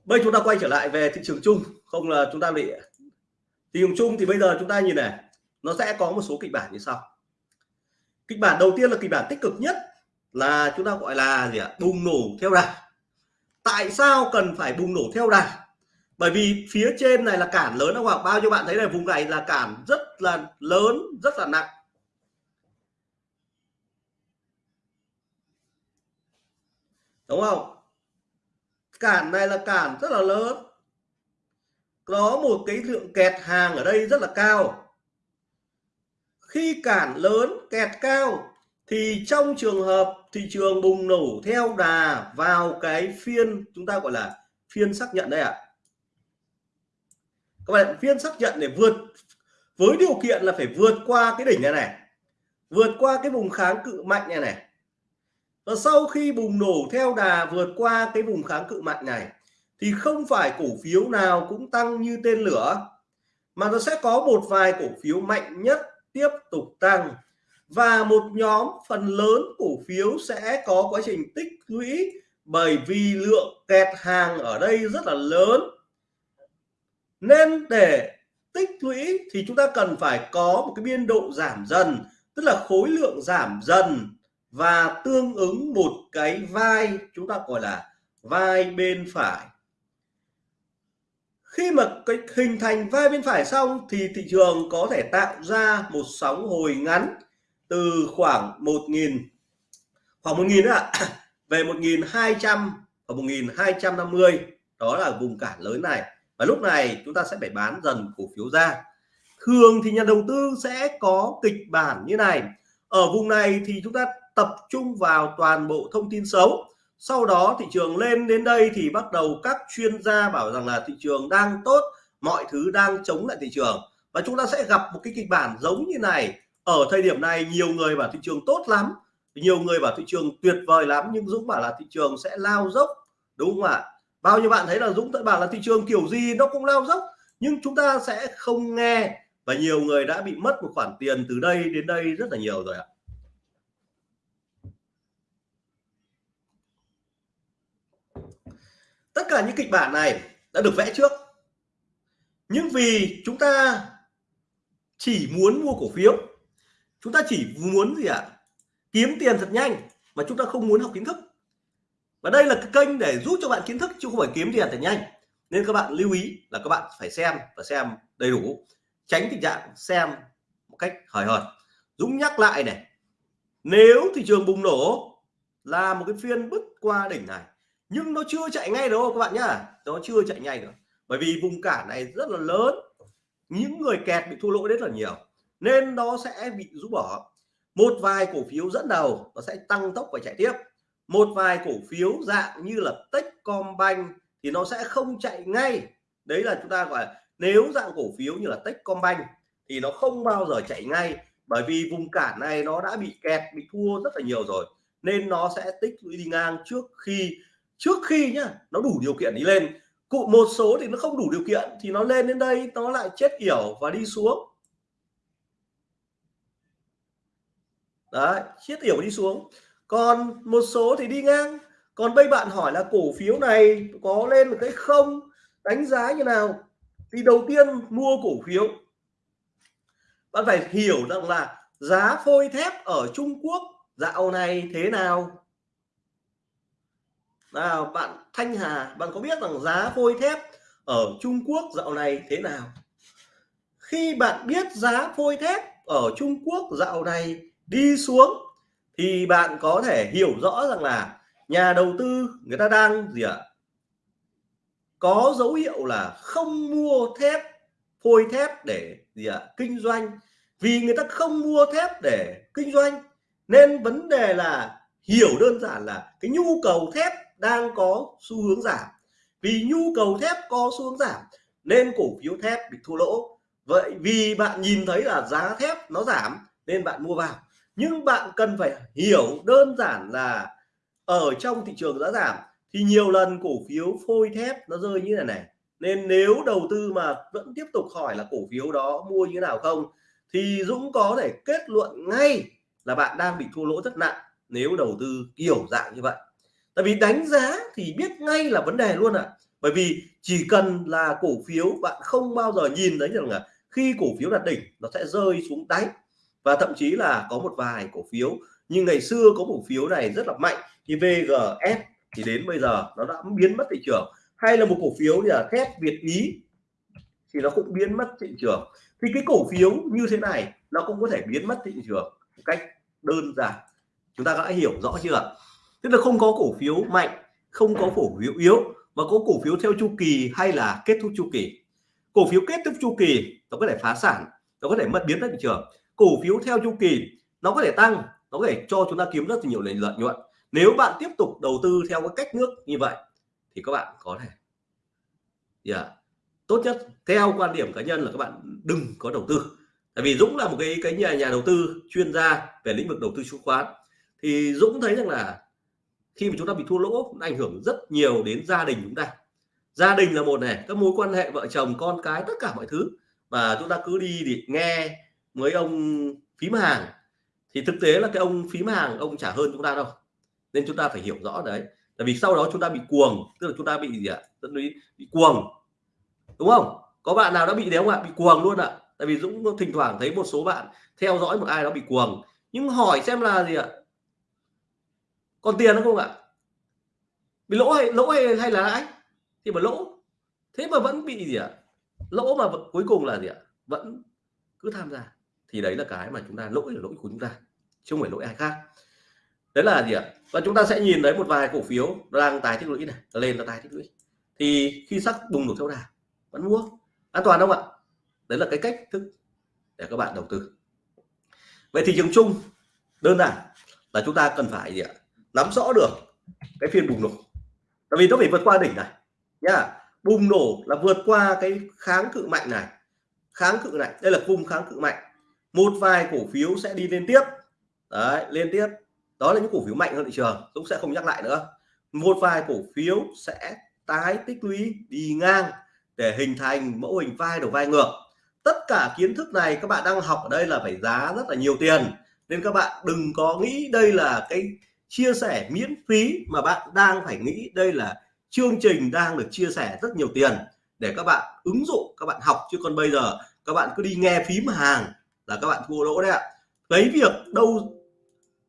Bây chúng ta quay trở lại về thị trường chung. Không là chúng ta bị thị trường chung thì bây giờ chúng ta nhìn này, nó sẽ có một số kịch bản như sau. Kịch bản đầu tiên là kịch bản tích cực nhất là chúng ta gọi là gì ạ? Bùng nổ theo đà. Tại sao cần phải bùng nổ theo đà? Bởi vì phía trên này là cản lớn không ạ? Bao nhiêu bạn thấy là vùng này là cản rất là lớn, rất là nặng. Đúng không? Cản này là cản rất là lớn. Có một cái lượng kẹt hàng ở đây rất là cao. Khi cản lớn, kẹt cao, thì trong trường hợp thị trường bùng nổ theo đà vào cái phiên, chúng ta gọi là phiên xác nhận đây ạ. à các bạn phiên xác nhận để vượt, với điều kiện là phải vượt qua cái đỉnh này này, vượt qua cái vùng kháng cự mạnh này này. Và sau khi bùng nổ theo đà vượt qua cái vùng kháng cự mạnh này, thì không phải cổ phiếu nào cũng tăng như tên lửa, mà nó sẽ có một vài cổ phiếu mạnh nhất tiếp tục tăng. Và một nhóm phần lớn cổ phiếu sẽ có quá trình tích lũy bởi vì lượng kẹt hàng ở đây rất là lớn nên để tích lũy thì chúng ta cần phải có một cái biên độ giảm dần, tức là khối lượng giảm dần và tương ứng một cái vai chúng ta gọi là vai bên phải. Khi mà cái hình thành vai bên phải xong thì thị trường có thể tạo ra một sóng hồi ngắn từ khoảng 1.000 khoảng 1.000 ạ về 1.200 và 1.250 đó là vùng cản lớn này và lúc này chúng ta sẽ phải bán dần cổ phiếu ra. Thường thì nhà đầu tư sẽ có kịch bản như này. Ở vùng này thì chúng ta tập trung vào toàn bộ thông tin xấu. Sau đó thị trường lên đến đây thì bắt đầu các chuyên gia bảo rằng là thị trường đang tốt, mọi thứ đang chống lại thị trường. Và chúng ta sẽ gặp một cái kịch bản giống như này. Ở thời điểm này nhiều người bảo thị trường tốt lắm, nhiều người bảo thị trường tuyệt vời lắm, nhưng Dũng bảo là thị trường sẽ lao dốc, đúng không ạ? Bao nhiêu bạn thấy là Dũng tại bảo là thị trường kiểu gì nó cũng lao dốc, nhưng chúng ta sẽ không nghe. Và nhiều người đã bị mất một khoản tiền từ đây đến đây rất là nhiều rồi ạ. Tất cả những kịch bản này đã được vẽ trước. Nhưng vì chúng ta chỉ muốn mua cổ phiếu, chúng ta chỉ muốn gì ạ? À? kiếm tiền thật nhanh mà chúng ta không muốn học kiến thức và đây là cái kênh để giúp cho bạn kiến thức, chứ không phải kiếm tiền thật nhanh. Nên các bạn lưu ý là các bạn phải xem và xem đầy đủ, tránh tình trạng xem một cách hời hợt. Dũng nhắc lại này, nếu thị trường bùng nổ là một cái phiên bứt qua đỉnh này, nhưng nó chưa chạy ngay đâu các bạn nhá, nó chưa chạy nhanh nữa bởi vì vùng cản này rất là lớn, những người kẹt bị thua lỗ rất là nhiều, nên nó sẽ bị rũ bỏ. Một vài cổ phiếu dẫn đầu nó sẽ tăng tốc và chạy tiếp một vài cổ phiếu dạng như là Techcombank thì nó sẽ không chạy ngay. Đấy là chúng ta gọi là, nếu dạng cổ phiếu như là Techcombank thì nó không bao giờ chạy ngay bởi vì vùng cản này nó đã bị kẹt, bị thua rất là nhiều rồi. Nên nó sẽ tích lũy đi ngang trước khi trước khi nhá, nó đủ điều kiện đi lên. Cụ, một số thì nó không đủ điều kiện thì nó lên đến đây, nó lại chết yểu và đi xuống. Đấy, chết yểu đi xuống còn một số thì đi ngang. Còn bây bạn hỏi là cổ phiếu này có lên một cái không? Đánh giá như nào? Thì đầu tiên mua cổ phiếu. Bạn phải hiểu rằng là giá phôi thép ở Trung Quốc dạo này thế nào? Nào, bạn Thanh Hà, bạn có biết rằng giá phôi thép ở Trung Quốc dạo này thế nào? Khi bạn biết giá phôi thép ở Trung Quốc dạo này đi xuống thì bạn có thể hiểu rõ rằng là nhà đầu tư người ta đang gì ạ? Có dấu hiệu là không mua thép, phôi thép để gì ạ? Kinh doanh. Vì người ta không mua thép để kinh doanh, nên vấn đề là hiểu đơn giản là cái nhu cầu thép đang có xu hướng giảm. Vì nhu cầu thép có xu hướng giảm, nên cổ phiếu thép bị thua lỗ. Vậy vì bạn nhìn thấy là giá thép nó giảm, nên bạn mua vào nhưng bạn cần phải hiểu đơn giản là ở trong thị trường giá giảm thì nhiều lần cổ phiếu phôi thép nó rơi như thế này nên nếu đầu tư mà vẫn tiếp tục hỏi là cổ phiếu đó mua như thế nào không, thì Dũng có thể kết luận ngay là bạn đang bị thua lỗ rất nặng nếu đầu tư kiểu dạng như vậy. Tại vì đánh giá thì biết ngay là vấn đề luôn ạ. À. bởi vì chỉ cần là cổ phiếu bạn không bao giờ nhìn thấy rằng là khi cổ phiếu đạt đỉnh nó sẽ rơi xuống đáy và thậm chí là có một vài cổ phiếu, nhưng ngày xưa có cổ phiếu này rất là mạnh, thì VGS thì đến bây giờ nó đã biến mất thị trường. Hay là một cổ phiếu như là thép Việt Ý thì nó cũng biến mất thị trường. Thì cái cổ phiếu như thế này nó cũng có thể biến mất thị trường một cách đơn giản. Chúng ta đã hiểu rõ chưa tức là không có cổ phiếu mạnh, không có cổ phiếu yếu, mà có cổ phiếu theo chu kỳ hay là kết thúc chu kỳ. Cổ phiếu kết thúc chu kỳ nó có thể phá sản, nó có thể mất biến mất thị trường cổ phiếu theo chu kỳ, nó có thể tăng, nó có thể cho chúng ta kiếm rất là nhiều lợi nhuận. Nếu bạn tiếp tục đầu tư theo cái cách nước như vậy, thì các bạn có thể yeah. tốt nhất theo quan điểm cá nhân là các bạn đừng có đầu tư. Tại vì Dũng là một cái cái nhà nhà đầu tư chuyên gia về lĩnh vực đầu tư chứng khoán. Thì Dũng thấy rằng là khi mà chúng ta bị thua lỗ, nó ảnh hưởng rất nhiều đến gia đình chúng ta. Gia đình là một này, các mối quan hệ vợ chồng, con cái, tất cả mọi thứ mà chúng ta cứ đi thì nghe với ông phím hàng thì thực tế là cái ông phím hàng ông trả hơn chúng ta đâu. Nên chúng ta phải hiểu rõ đấy. Tại vì sau đó chúng ta bị cuồng tức là chúng ta bị gì ạ? À? bị, bị cuồng. Đúng không? Có bạn nào đã bị đấy không ạ? Bị cuồng luôn ạ. Tại vì Dũng thỉnh thoảng thấy một số bạn theo dõi một ai đó bị cuồng. Nhưng hỏi xem là gì ạ? Còn tiền không ạ? Bị lỗ hay lỗ hay, hay là lãi? Thì mà lỗ. Thế mà vẫn bị gì ạ? Lỗ mà cuối cùng là gì ạ? Vẫn cứ tham gia thì đấy là cái mà chúng ta lỗi là lỗi của chúng ta, chứ không phải lỗi ai khác. Đấy là gì ạ? Và chúng ta sẽ nhìn thấy một vài cổ phiếu đang tái tích lũy này, lên là tái tích lũy. Thì khi sắc bùng nổ theo đà, vẫn mua. An toàn không ạ? Đấy là cái cách thức để các bạn đầu tư. Vậy thị trường chung, đơn giản là chúng ta cần phải gì ạ? Nắm rõ được cái phiên bùng nổ. Tại vì nó phải vượt qua đỉnh này, nhá. Bùng nổ là vượt qua cái kháng cự mạnh này. Kháng cự này, đây là cung kháng cự mạnh một vài cổ phiếu sẽ đi lên tiếp. Đấy lên tiếp. Đó là những cổ phiếu mạnh hơn thị trường, Dũng sẽ không nhắc lại nữa. Một vài cổ phiếu sẽ tái tích lũy đi ngang để hình thành mẫu hình vai đầu vai ngược. Tất cả kiến thức này các bạn đang học ở đây là phải giá rất là nhiều tiền. Nên các bạn đừng có nghĩ đây là cái chia sẻ miễn phí mà bạn đang phải nghĩ đây là chương trình đang được chia sẻ rất nhiều tiền để các bạn ứng dụng, các bạn học. Chứ còn bây giờ các bạn cứ đi nghe phím hàng là các bạn thua lỗ đấy ạ. Lấy việc đâu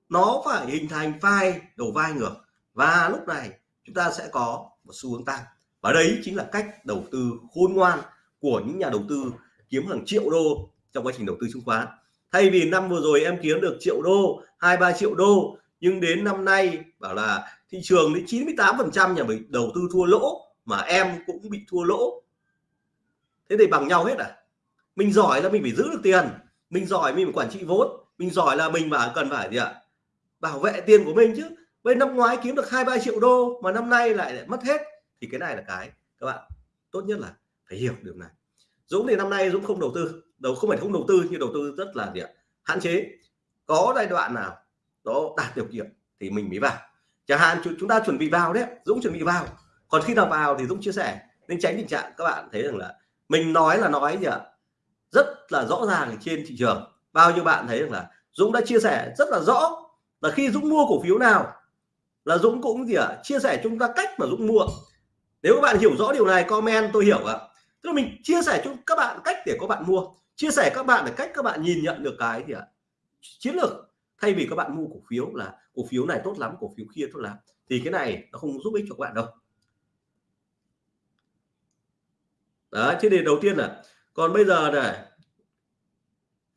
nó phải hình thành vai đầu vai ngược. Và lúc này chúng ta sẽ có một xu hướng tăng. Và đấy chính là cách đầu tư khôn ngoan của những nhà đầu tư kiếm hàng triệu đô trong quá trình đầu tư chứng khoán. Thay vì năm vừa rồi em kiếm được triệu đô, hai, ba triệu đô, nhưng đến năm nay bảo là thị trường đến 98 phần trăm nhà mình đầu tư thua lỗ mà em cũng bị thua lỗ. Thế thì bằng nhau hết à? Mình giỏi là mình phải giữ được tiền mình giỏi, mình quản trị vốn. Mình giỏi là mình mà cần phải gì ạ? Bảo vệ tiền của mình chứ. Bên năm ngoái kiếm được hai ba triệu đô mà năm nay lại mất hết. Thì cái này là cái, các bạn, tốt nhất là phải hiểu điều này. Dũng thì năm nay Dũng không đầu tư. Đầu, không phải không đầu tư, nhưng đầu tư rất là gì ạ? Hạn chế. Có giai đoạn nào đó đạt điều kiện thì mình mới vào. Chẳng hạn chúng ta chuẩn bị vào đấy, Dũng chuẩn bị vào. Còn khi nào vào thì Dũng chia sẻ. Nên tránh tình trạng các bạn thấy rằng là mình nói là nói gì ạ? Rất là rõ ràng trên thị trường. Bao nhiêu bạn thấy rằng là Dũng đã chia sẻ rất là rõ là khi Dũng mua cổ phiếu nào là Dũng cũng gì ạ, chia sẻ chúng ta cách mà Dũng mua. Nếu các bạn hiểu rõ điều này, comment, tôi hiểu ạ. Tức là mình chia sẻ cho các bạn cách để các bạn mua, chia sẻ các bạn là cách các bạn nhìn nhận được cái gì ạ? Chiến lược. Thay vì các bạn mua cổ phiếu là cổ phiếu này tốt lắm, cổ phiếu kia tốt lắm, thì cái này nó không giúp ích cho các bạn đâu. Đó thế thì đầu tiên là còn bây giờ này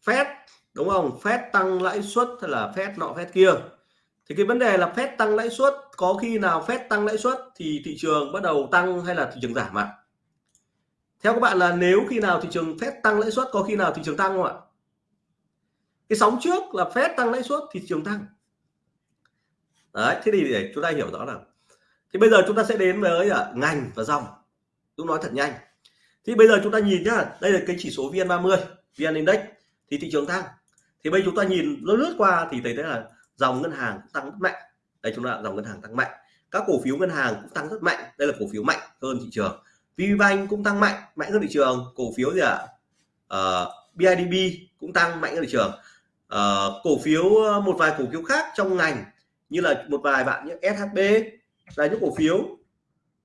Fed đúng không? Fed tăng lãi suất hay là Fed nọ Fed kia? Thì cái vấn đề là Fed tăng lãi suất, có khi nào Fed tăng lãi suất thì thị trường bắt đầu tăng hay là thị trường giảm ạ? Theo các bạn là nếu khi nào thị trường Fed tăng lãi suất, có khi nào thị trường tăng không ạ? Cái sóng trước là Fed tăng lãi suất thị trường tăng. Đấy, thế thì để chúng ta hiểu rõ là thì bây giờ chúng ta sẽ đến với à, ngành và dòng. Tôi nói thật nhanh thì bây giờ chúng ta nhìn nhá đây là cái chỉ số VN30 VN Index thì thị trường tăng. Thì bây chúng ta nhìn nó lướt qua thì thấy thế là dòng ngân hàng tăng rất mạnh. Đây chúng ta dòng ngân hàng tăng mạnh. Các cổ phiếu ngân hàng cũng tăng rất mạnh. Đây là cổ phiếu mạnh hơn thị trường. VPBank cũng tăng mạnh mạnh hơn thị trường. Cổ phiếu gì ạ? Ờ, à? uh, BIDB cũng tăng mạnh hơn thị trường. Uh, cổ phiếu ờ, một vài cổ phiếu khác trong ngành như là một vài bạn như SHB là những cổ phiếu.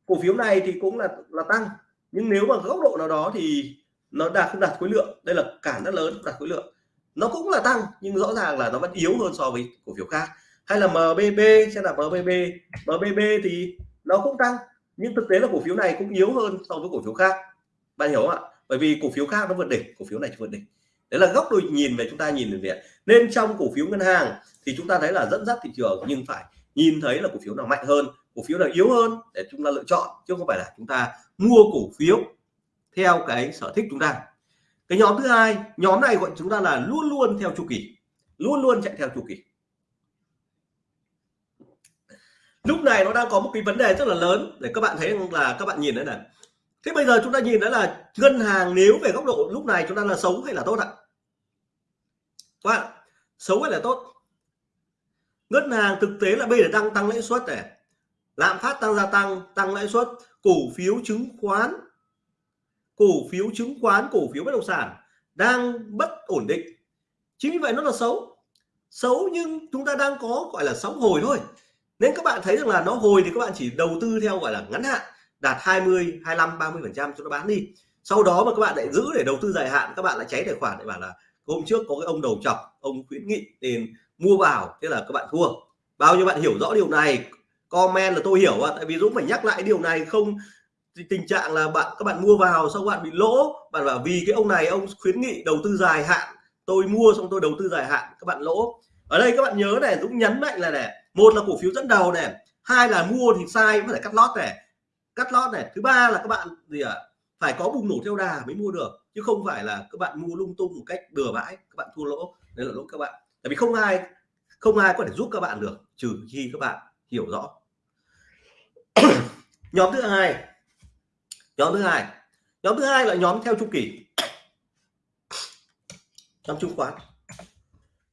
Cổ phiếu này thì cũng là là tăng nhưng nếu mà góc độ nào đó thì nó đạt không đạt khối lượng, đây là cản rất lớn, đạt khối lượng. Nó cũng là tăng, nhưng rõ ràng là nó vẫn yếu hơn so với cổ phiếu khác. Hay là MBB sẽ là MBB MBB thì nó cũng tăng, nhưng thực tế là cổ phiếu này cũng yếu hơn so với cổ phiếu khác. Bạn hiểu không ạ? Bởi vì cổ phiếu khác nó vượt đỉnh, cổ phiếu này vượt đỉnh. Đấy là góc độ nhìn về chúng ta nhìn về nên trong cổ phiếu ngân hàng thì chúng ta thấy là dẫn dắt thị trường, nhưng phải nhìn thấy là cổ phiếu nào mạnh hơn, cổ phiếu nào yếu hơn để chúng ta lựa chọn, chứ không phải là chúng ta mua cổ phiếu theo cái sở thích chúng ta. Cái nhóm thứ hai, nhóm này gọi chúng ta là luôn luôn theo chu kỳ, luôn luôn chạy theo chu kỳ. Lúc này nó đang có một cái vấn đề rất là lớn để các bạn thấy là các bạn nhìn đấy này. Thế bây giờ chúng ta nhìn đấy là ngân hàng nếu về góc độ lúc này chúng ta là xấu hay là tốt ạ? Các bạn, xấu hay là tốt? Ngân hàng thực tế là bây giờ đang tăng lãi suất này. Lạm phát tăng gia tăng tăng lãi suất cổ phiếu chứng khoán, cổ phiếu chứng khoán, cổ phiếu bất động sản đang bất ổn định. Chính vì vậy nó là xấu. Xấu nhưng chúng ta đang có, gọi là, sóng hồi thôi. Nên các bạn thấy rằng là nó hồi thì các bạn chỉ đầu tư theo, gọi là, ngắn hạn, đạt 20 25 30 phần trăm cho nó bán đi. Sau đó mà các bạn lại giữ để đầu tư dài hạn, các bạn lại cháy tài khoản để bảo là hôm trước có cái ông đầu chọc, ông khuyến nghị, tiền mua vào, thế là các bạn thua. Bao nhiêu bạn hiểu rõ điều này comment là tôi hiểu ạ. Tại vì Dũng phải nhắc lại điều này, không tình trạng là bạn, các bạn mua vào sau bạn bị lỗ, bạn bảo vì cái ông này ông khuyến nghị đầu tư dài hạn, tôi mua xong tôi đầu tư dài hạn, các bạn lỗ. Ở đây các bạn nhớ này, Dũng nhấn mạnh là này, một là cổ phiếu dẫn đầu này, hai là mua thì sai phải cắt lót này. Cắt lót này. Thứ ba là các bạn gì ạ? À? phải có bùng nổ theo đà mới mua được, chứ không phải là các bạn mua lung tung một cách bừa bãi, các bạn thua lỗ. Đấy là lỗi các bạn. Tại vì không ai không ai có thể giúp các bạn được, trừ khi các bạn hiểu rõ. nhóm thứ hai. Nhóm thứ hai. Nhóm thứ hai là nhóm theo chu kỳ. Nhóm chứng khoán.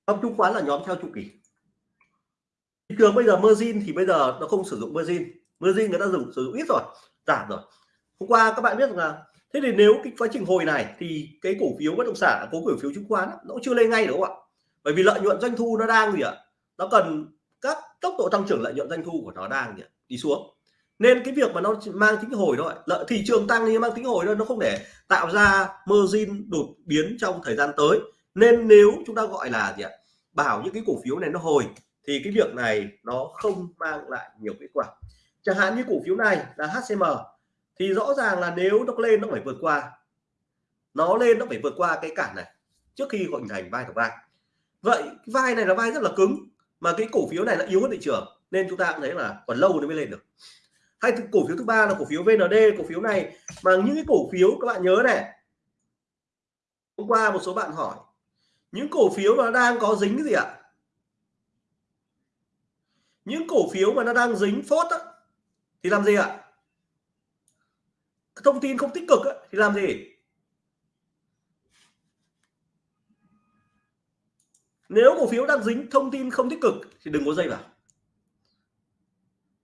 Nhóm chứng khoán là nhóm theo chu kỳ. Thị trường bây giờ margin thì bây giờ nó không sử dụng margin. Margin người ta dùng, sử dụng ít rồi, giảm rồi. Hôm qua các bạn biết rằng là, thế thì nếu cái quá trình hồi này thì cái cổ phiếu bất động sản, cổ phiếu chứng khoán nó cũng chưa lên ngay đúng không ạ? Bởi vì lợi nhuận doanh thu nó đang gì ạ? Nó cần các tốc độ tăng trưởng lợi nhuận doanh thu của nó đang gì ạ? đi xuống nên cái việc mà nó mang tính hồi thôi. Lợi thị trường tăng thì mang tính hồi thôi, nó không để tạo ra margin đột biến trong thời gian tới. Nên nếu chúng ta gọi là gì ạ? Bảo những cái cổ phiếu này nó hồi, thì cái việc này nó không mang lại nhiều kết quả. Chẳng hạn như cổ phiếu này là HCM thì rõ ràng là nếu nó lên nó phải vượt qua. Nó lên nó phải vượt qua cái cản này, trước khi hình thành vai của vai vậy cái vai này là vai rất là cứng, mà cái cổ phiếu này là yếu hơn thị trường, nên chúng ta cũng thấy là còn lâu nó mới lên được hay cổ phiếu thứ ba là cổ phiếu VND cổ phiếu này. Mà những cái cổ phiếu các bạn nhớ này. Hôm qua một số bạn hỏi những cổ phiếu mà nó đang có dính cái gì ạ? Những cổ phiếu mà nó đang dính phốt á, thì làm gì ạ? Thông tin không tích cực á, thì làm gì? Nếu cổ phiếu đang dính thông tin không tích cực thì đừng có dây vào.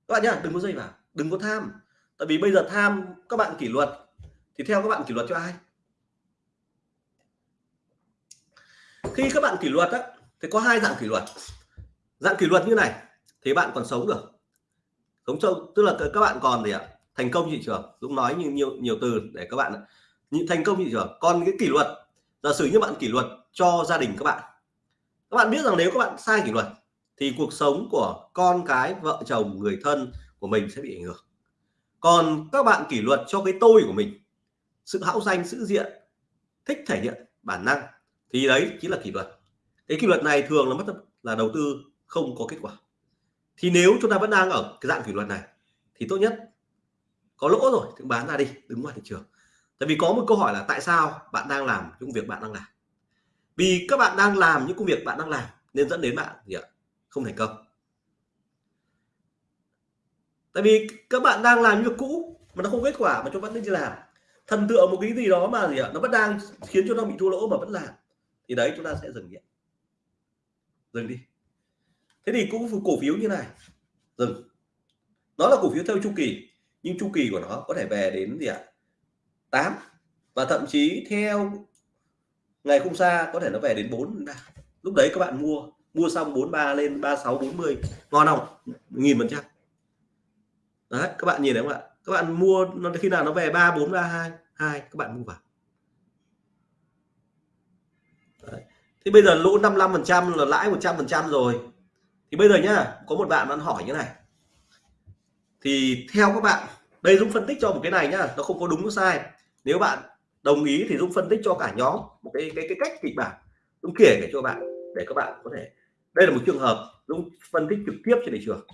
Các bạn nhá đừng có dây vào đừng có tham. Tại vì bây giờ tham các bạn kỷ luật thì theo các bạn kỷ luật cho ai? Khi các bạn kỷ luật á, thì có hai dạng kỷ luật. Dạng kỷ luật như này, thì bạn còn sống được. Sống sâu, tức là các bạn còn gì ạ? Thành công thị trường. Dũng nói như nhiều nhiều từ để các bạn những thành công thị trường. Còn cái kỷ luật, giả sử như bạn kỷ luật cho gia đình các bạn. Các bạn biết rằng nếu các bạn sai kỷ luật, thì cuộc sống của con cái, vợ chồng, người thân của mình sẽ bị ảnh hưởng. Còn các bạn kỷ luật cho cái tôi của mình, sự hão danh, sự diện, thích thể hiện bản năng, thì đấy chính là kỷ luật. Cái kỷ luật này thường là mất là đầu tư không có kết quả. Thì nếu chúng ta vẫn đang ở cái dạng kỷ luật này, thì tốt nhất có lỗ rồi thì bán ra đi, đứng ngoài thị trường. Tại vì có một câu hỏi là tại sao bạn đang làm những việc bạn đang làm? Vì các bạn đang làm những công việc bạn đang làm nên dẫn đến bạn gì ạ? Không thành công tại vì các bạn đang làm việc cũ mà nó không kết quả mà chúng vẫn đi làm. Thần tượng một cái gì đó mà gì ạ? Nó vẫn đang khiến cho nó bị thua lỗ mà vẫn làm. Thì đấy, chúng ta sẽ dừng đi dừng đi. Thế thì cũng cổ phiếu như này. Dừng. Nó là cổ phiếu theo chu kỳ, nhưng chu kỳ của nó có thể về đến gì ạ? tám. Và thậm chí theo ngày không xa có thể nó về đến 4 lúc đấy các bạn mua mua xong 43 lên 36 40 ngon không? Nghìn phần trăm đấy, các bạn nhìn thấy không ạ? Các bạn mua, nó khi nào nó về 3 4 3 2 2 các bạn mua vào. Đấy. thì bây giờ lỗ 55 phần trăm là lãi 100 phần trăm rồi. Thì bây giờ nhá, có một bạn bạn hỏi như này. Thì theo các bạn, đây Dũng phân tích cho một cái này nhá, nó không có đúng có sai. Nếu bạn đồng ý thì Dũng phân tích cho cả nhóm một cái cái cái cách kịch bản. Dũng kể để cho bạn, để các bạn có thể, đây là một trường hợp Dũng phân tích trực tiếp trên thị trường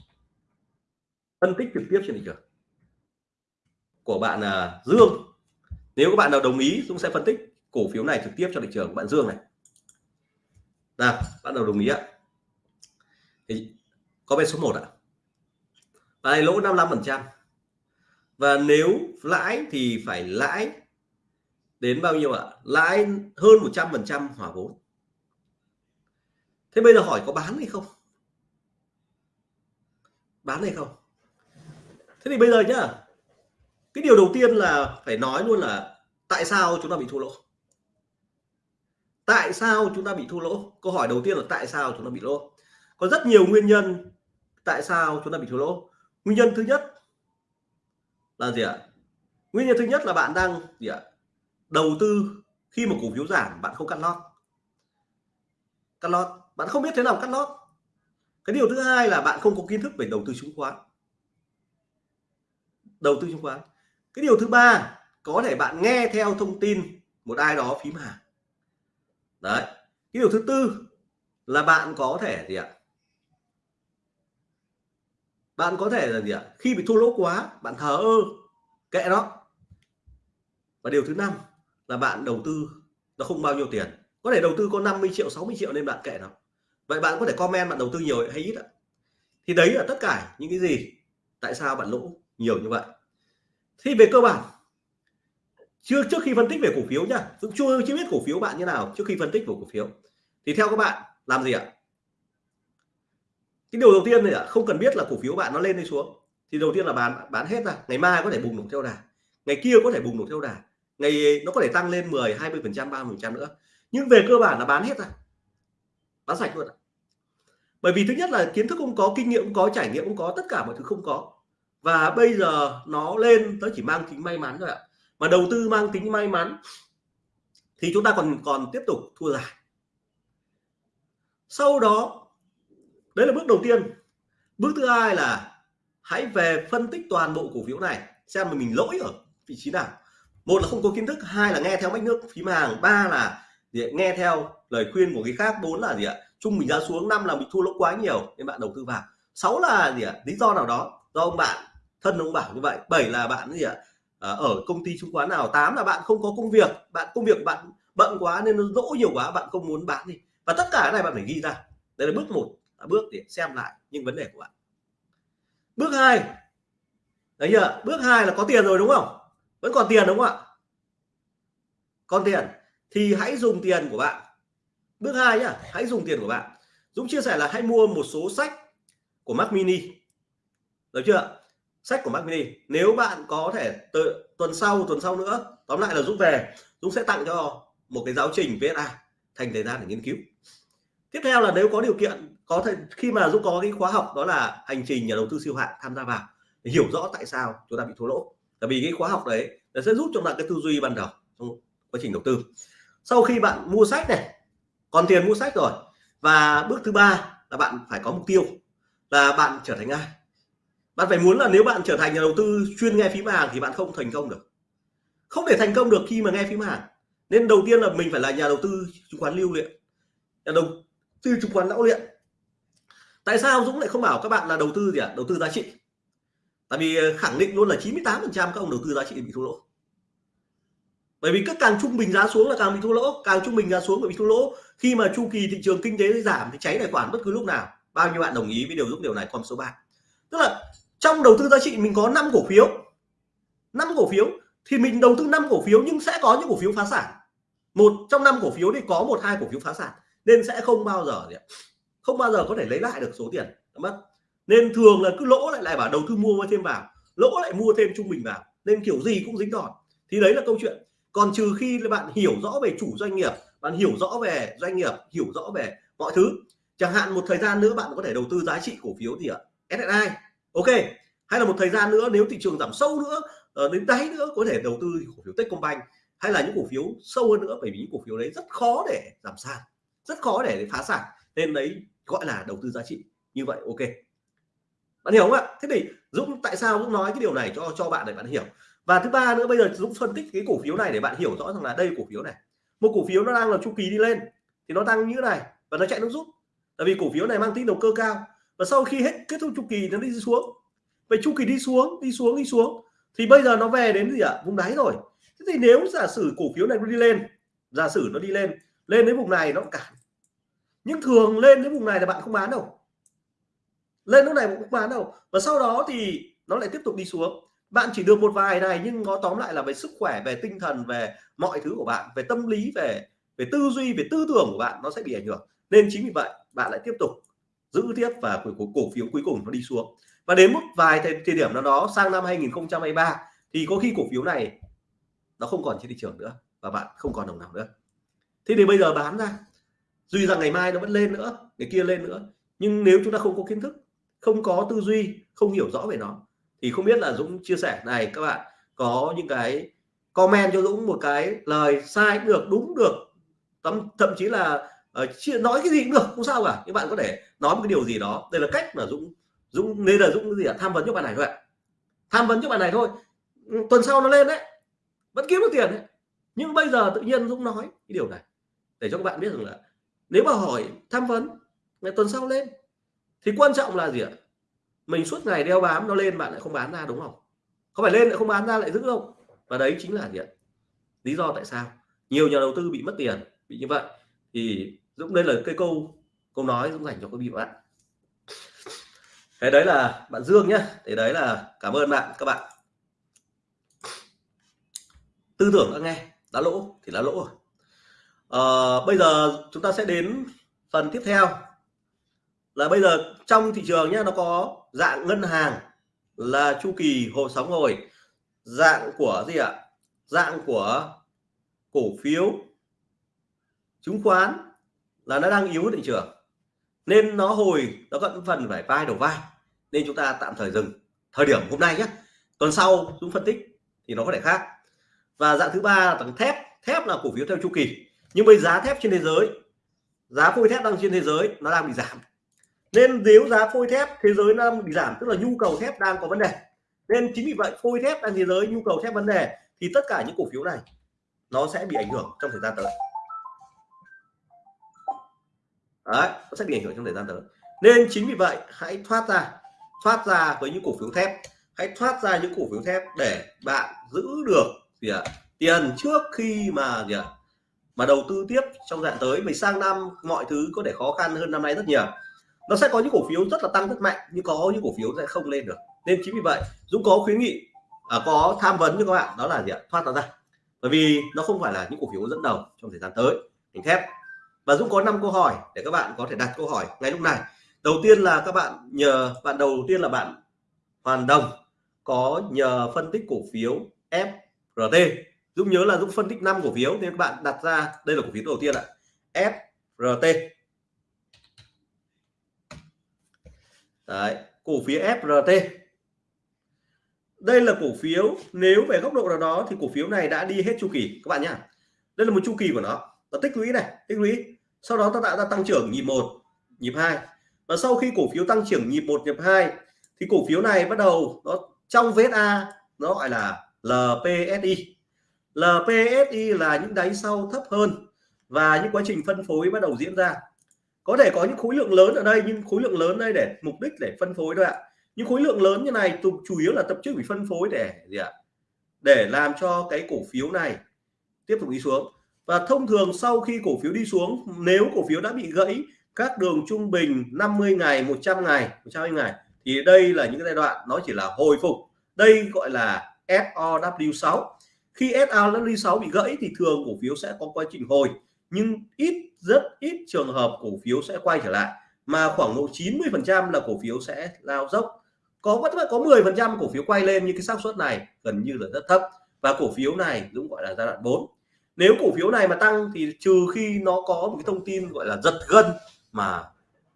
phân tích trực tiếp trên thị trường. Của bạn là Dương. Nếu các bạn nào đồng ý Dũng sẽ phân tích cổ phiếu này trực tiếp cho thị trường của bạn Dương này. Nào bắt đầu đồng ý ạ? Thì có bên số 1 ạ. Và này lỗ 55 phần trăm. Và nếu lãi thì phải lãi đến bao nhiêu ạ? Lãi hơn 100 phần trăm hỏa vốn. Thế bây giờ hỏi có bán hay không? Bán hay không? Thế thì bây giờ nhá, cái điều đầu tiên là phải nói luôn là tại sao chúng ta bị thua lỗ? Tại sao chúng ta bị thua lỗ? Câu hỏi đầu tiên là tại sao chúng ta bị lỗ? Có rất nhiều nguyên nhân tại sao chúng ta bị thua lỗ. Nguyên nhân thứ nhất là gì ạ? Nguyên nhân thứ nhất là bạn đang gì ạ? Đầu tư khi mà cổ phiếu giảm, bạn không cắt lót. Cắt lót. Bạn không biết thế nào cắt lót. Cái điều thứ hai là bạn không có kiến thức về đầu tư chứng khoán đầu tư chứng khoán. Cái điều thứ ba, có thể bạn nghe theo thông tin một ai đó phím hàng. Đấy, cái điều thứ tư là bạn có thể gì ạ? Bạn có thể là gì ạ? Khi bị thua lỗ quá, bạn thờ ơ, kệ đó và điều thứ năm là bạn đầu tư nó không bao nhiêu tiền. Có thể đầu tư có 50 triệu 60 triệu nên bạn kệ nó. Vậy bạn có thể comment bạn đầu tư nhiều hay ít ạ? Thì đấy là tất cả những cái gì, tại sao bạn lỗ? Nhiều như vậy. Thì về cơ bản, chưa, trước khi phân tích về cổ phiếu nhá Dũng chưa chưa biết cổ phiếu bạn như nào trước khi phân tích về cổ phiếu. Thì theo các bạn, làm gì ạ? Cái điều đầu tiên này không cần biết là cổ phiếu bạn nó lên hay xuống. Thì đầu tiên là bán bán hết ra. Ngày mai có thể bùng nổ theo đà. Ngày kia có thể bùng nổ theo đà. Ngày nó có thể tăng lên 10 20 phần trăm 30 phần trăm nữa. Nhưng về cơ bản là bán hết ra. Bán sạch luôn ạ. Bởi vì thứ nhất là kiến thức không có, kinh nghiệm không có, trải nghiệm không có, tất cả mọi thứ không có và bây giờ nó lên nó chỉ mang tính may mắn thôi ạ. Mà đầu tư mang tính may mắn, thì chúng ta còn còn tiếp tục thua dài sau đó, đấy là bước đầu tiên. Bước thứ hai là hãy về phân tích toàn bộ cổ phiếu này, xem mà mình lỗi ở vị trí nào. Một là không có kiến thức, hai là nghe theo mách nước phím hàng ba là gì nghe theo lời khuyên của cái khác, bốn là gì ạ, chung mình ra xuống, năm là bị thua lỗ quá nhiều nên bạn đầu tư vào. Sáu là gì ạ, lý do nào đó do ông bạn thân ông bảo như vậy. Bảy là bạn gì ạ? À, ở công ty chứng khoán nào? Tám là bạn không có công việc. Bạn công việc bạn bận quá nên nó lỗ nhiều quá bạn không muốn bán đi. Và tất cả cái này bạn phải ghi ra. Đây là bước một à, bước để xem lại những vấn đề của bạn. Bước hai. Đấy nhờ bước hai là có tiền rồi đúng không? Vẫn còn tiền đúng không ạ? Còn tiền. Thì hãy dùng tiền của bạn. Bước hai nhá hãy dùng tiền của bạn. Dũng chia sẻ là hãy mua một số sách của Mac Mini. Được chưa sách của Mac Mini. Nếu bạn có thể tự, tuần sau tuần sau nữa tóm lại là Dũng về Dũng sẽ tặng cho một cái giáo trình VSA thành thời gian để nghiên cứu. Tiếp theo là nếu có điều kiện có thể khi mà Dũng có cái khóa học đó là hành trình nhà đầu tư siêu hạng tham gia vào để hiểu rõ tại sao chúng ta bị thua lỗ. Tại vì cái khóa học đấy nó sẽ giúp cho bạn cái tư duy ban đầu trong quá trình đầu tư. Sau khi bạn mua sách này còn tiền mua sách rồi và bước thứ ba là bạn phải có mục tiêu là bạn trở thành ai? Bạn phải muốn là nếu bạn trở thành nhà đầu tư chuyên nghe phím hàng thì bạn không thành công được. Không thể thành công được khi mà nghe phím hàng. Nên đầu tiên là mình phải là nhà đầu tư chứng khoán lưu luyện. Nhà đầu tư chứng khoán lão luyện. Tại sao Dũng lại không bảo các bạn là đầu tư gì ạ? À? đầu tư giá trị. Tại vì ờ, khẳng định luôn là 98 phần trăm các ông đầu tư giá trị bị thua lỗ. Bởi vì các càng trung bình giá xuống là càng bị thua lỗ. Càng trung bình giá xuống là bị thua lỗ. Khi mà chu kỳ thị trường kinh tế giảm thì cháy tài khoản bất cứ lúc nào. Bao nhiêu bạn đồng ý với điều Dũng điều này, con số 3 tức là trong đầu tư giá trị mình có 5 cổ phiếu. 5 cổ phiếu thì mình đầu tư 5 cổ phiếu nhưng sẽ có những cổ phiếu phá sản. Một trong năm cổ phiếu thì có một hai cổ phiếu phá sản, nên sẽ không bao giờ gì không bao giờ có thể lấy lại được số tiền. Mất. Nên thường là cứ lỗ lại lại bảo đầu tư mua thêm vào, lỗ lại mua thêm trung bình vào, nên kiểu gì cũng dính đòn. Thì đấy là câu chuyện. Còn trừ khi là bạn hiểu rõ về chủ doanh nghiệp, bạn hiểu rõ về doanh nghiệp, hiểu rõ về mọi thứ, chẳng hạn một thời gian nữa bạn có thể đầu tư giá trị cổ phiếu gì ạ? SSI ok, hay là một thời gian nữa, nếu thị trường giảm sâu nữa ờ, đến đáy nữa, có thể đầu tư cổ phiếu Techcombank, hay là những cổ phiếu sâu hơn nữa, bởi vì những cổ phiếu đấy rất khó để giảm sàn, rất khó để phá sản, nên đấy gọi là đầu tư giá trị, như vậy ok. Bạn hiểu không ạ? Thế thì Dũng tại sao Dũng nói cái điều này cho cho bạn để bạn hiểu. Và thứ ba nữa, bây giờ Dũng phân tích cái cổ phiếu này để bạn hiểu rõ rằng là đây cổ phiếu này. Một cổ phiếu nó đang là chu kỳ đi lên, thì nó tăng như thế này, và nó chạy nó rút. Tại vì cổ phiếu này mang tính đầu cơ cao và sau khi hết kết thúc chu kỳ nó đi xuống. Vậy chu kỳ đi xuống đi xuống đi xuống, thì bây giờ nó về đến gì ạ? À? vùng đáy rồi. Thế thì nếu giả sử cổ phiếu này nó đi lên, giả sử nó đi lên lên đến vùng này nó cản. Nhưng thường lên đến vùng này là bạn không bán đâu. Lên lúc này cũng không bán đâu. Và sau đó thì nó lại tiếp tục đi xuống. Bạn chỉ được một vài này nhưng nó tóm lại là về sức khỏe, về tinh thần, về mọi thứ của bạn, về tâm lý, về về tư duy, về tư tưởng của bạn nó sẽ bị ảnh hưởng. Nên chính vì vậy, bạn lại tiếp tục giữ tiếp và cổ, cổ phiếu cuối cùng nó đi xuống. Và đến một vài thời, thời điểm nào đó sang năm 2023 thì có khi cổ phiếu này nó không còn trên thị trường nữa và bạn không còn đồng nào nữa. Thế thì bây giờ bán ra duy rằng ngày mai nó vẫn lên nữa ngày kia lên nữa nhưng nếu chúng ta không có kiến thức không có tư duy không hiểu rõ về nó thì không biết là Dũng chia sẻ này các bạn có những cái comment cho Dũng một cái lời sai được đúng được thậm, thậm chí là Ờ, chia, nói cái gì cũng được, không sao cả. Các bạn có thể nói một cái điều gì đó. Đây là cách mà Dũng Dũng nên là Dũng gì ạ? Tham vấn cho bạn này thôi ạ. Tham vấn cho bạn này thôi. Ừ, tuần sau nó lên đấy. Vẫn kiếm được tiền đấy. Nhưng bây giờ tự nhiên Dũng nói cái điều này, để cho các bạn biết rằng là nếu mà hỏi tham vấn, ngày tuần sau lên, thì quan trọng là gì ạ? Mình suốt ngày đeo bám nó lên, bạn lại không bán ra, đúng không? Không phải lên lại không bán ra lại giữ không? Và đấy chính là gì ạ? Lý do tại sao nhiều nhà đầu tư bị mất tiền, bị như vậy. Thì Dũng đây là cái câu câu nói Dũng dành cho quý vị và bạn. Thế đấy là bạn Dương nhé thì đấy là cảm ơn bạn các bạn. Tư tưởng đã nghe đã lỗ thì đã lỗ rồi. À, bây giờ chúng ta sẽ đến phần tiếp theo. Là bây giờ trong thị trường nhé nó có dạng ngân hàng là chu kỳ hồi sóng hồi dạng của gì ạ? Dạng của cổ phiếu chứng khoán là nó đang yếu thị trường. Nên nó hồi, nó vẫn phần phải vai đầu vai. Nên chúng ta tạm thời dừng. Thời điểm hôm nay nhé tuần sau chúng phân tích thì nó có thể khác. Và dạng thứ ba là tầng thép. Thép là cổ phiếu theo chu kỳ. Nhưng bây giá thép trên thế giới, giá phôi thép đang trên thế giới, nó đang bị giảm. Nên nếu giá phôi thép thế giới nó đang bị giảm, tức là nhu cầu thép đang có vấn đề, nên chính vì vậy phôi thép đang thế giới, nhu cầu thép vấn đề, thì tất cả những cổ phiếu này nó sẽ bị ảnh hưởng trong thời gian tới đấy nó sẽ bị ảnh hưởng trong thời gian tới. Nên chính vì vậy hãy thoát ra thoát ra với những cổ phiếu thép. Hãy thoát ra những cổ phiếu thép để bạn giữ được gì ạ? Tiền trước khi mà gì ạ? Mà đầu tư tiếp trong dạng tới mình sang năm mọi thứ có thể khó khăn hơn năm nay rất nhiều. Nó sẽ có những cổ phiếu rất là tăng rất mạnh nhưng có những cổ phiếu sẽ không lên được. Nên chính vì vậy Dũng có khuyến nghị à, có tham vấn cho các bạn đó là gì ạ? Thoát nó ra. Bởi vì nó không phải là những cổ phiếu dẫn đầu trong thời gian tới. Ngành thép và Dũng có 5 câu hỏi để các bạn có thể đặt câu hỏi ngay lúc này. Đầu tiên là các bạn nhờ bạn đầu tiên là bạn Hoàn Đồng có nhờ phân tích cổ phiếu FRT Dũng nhớ là Dũng phân tích 5 cổ phiếu nên các bạn đặt ra đây là cổ phiếu đầu tiên ạ. FRT Đấy, cổ phiếu FRT đây là cổ phiếu nếu về góc độ nào đó thì cổ phiếu này đã đi hết chu kỳ các bạn nhá. Đây là một chu kỳ của nó và tích lũy này, tích lũy. Sau đó ta tạo ra tăng trưởng nhịp một, nhịp hai. Và sau khi cổ phiếu tăng trưởng nhịp một, nhịp hai, thì cổ phiếu này bắt đầu nó trong VSA nó gọi là LPSI LPSI là những đáy sau thấp hơn và những quá trình phân phối bắt đầu diễn ra. Có thể có những khối lượng lớn ở đây, nhưng khối lượng lớn đây để mục đích để phân phối thôi ạ. Những khối lượng lớn như này tục chủ yếu là tập trung bị phân phối để gì ạ? Để làm cho cái cổ phiếu này tiếp tục đi xuống và thông thường sau khi cổ phiếu đi xuống, nếu cổ phiếu đã bị gãy các đường trung bình 50 ngày 100 ngày 120 ngày, thì đây là những giai đoạn nó chỉ là hồi phục. Đây gọi là SOW6 khi SOW6 bị gãy thì thường cổ phiếu sẽ có quá trình hồi, nhưng ít, rất ít trường hợp cổ phiếu sẽ quay trở lại, mà khoảng độ 90 phần trăm là cổ phiếu sẽ lao dốc. Có vẫn có 10 phần trăm cổ phiếu quay lên nhưng cái xác suất này gần như là rất thấp. Và cổ phiếu này cũng gọi là giai đoạn 4 nếu cổ phiếu này mà tăng thì trừ khi nó có một cái thông tin gọi là giật gân mà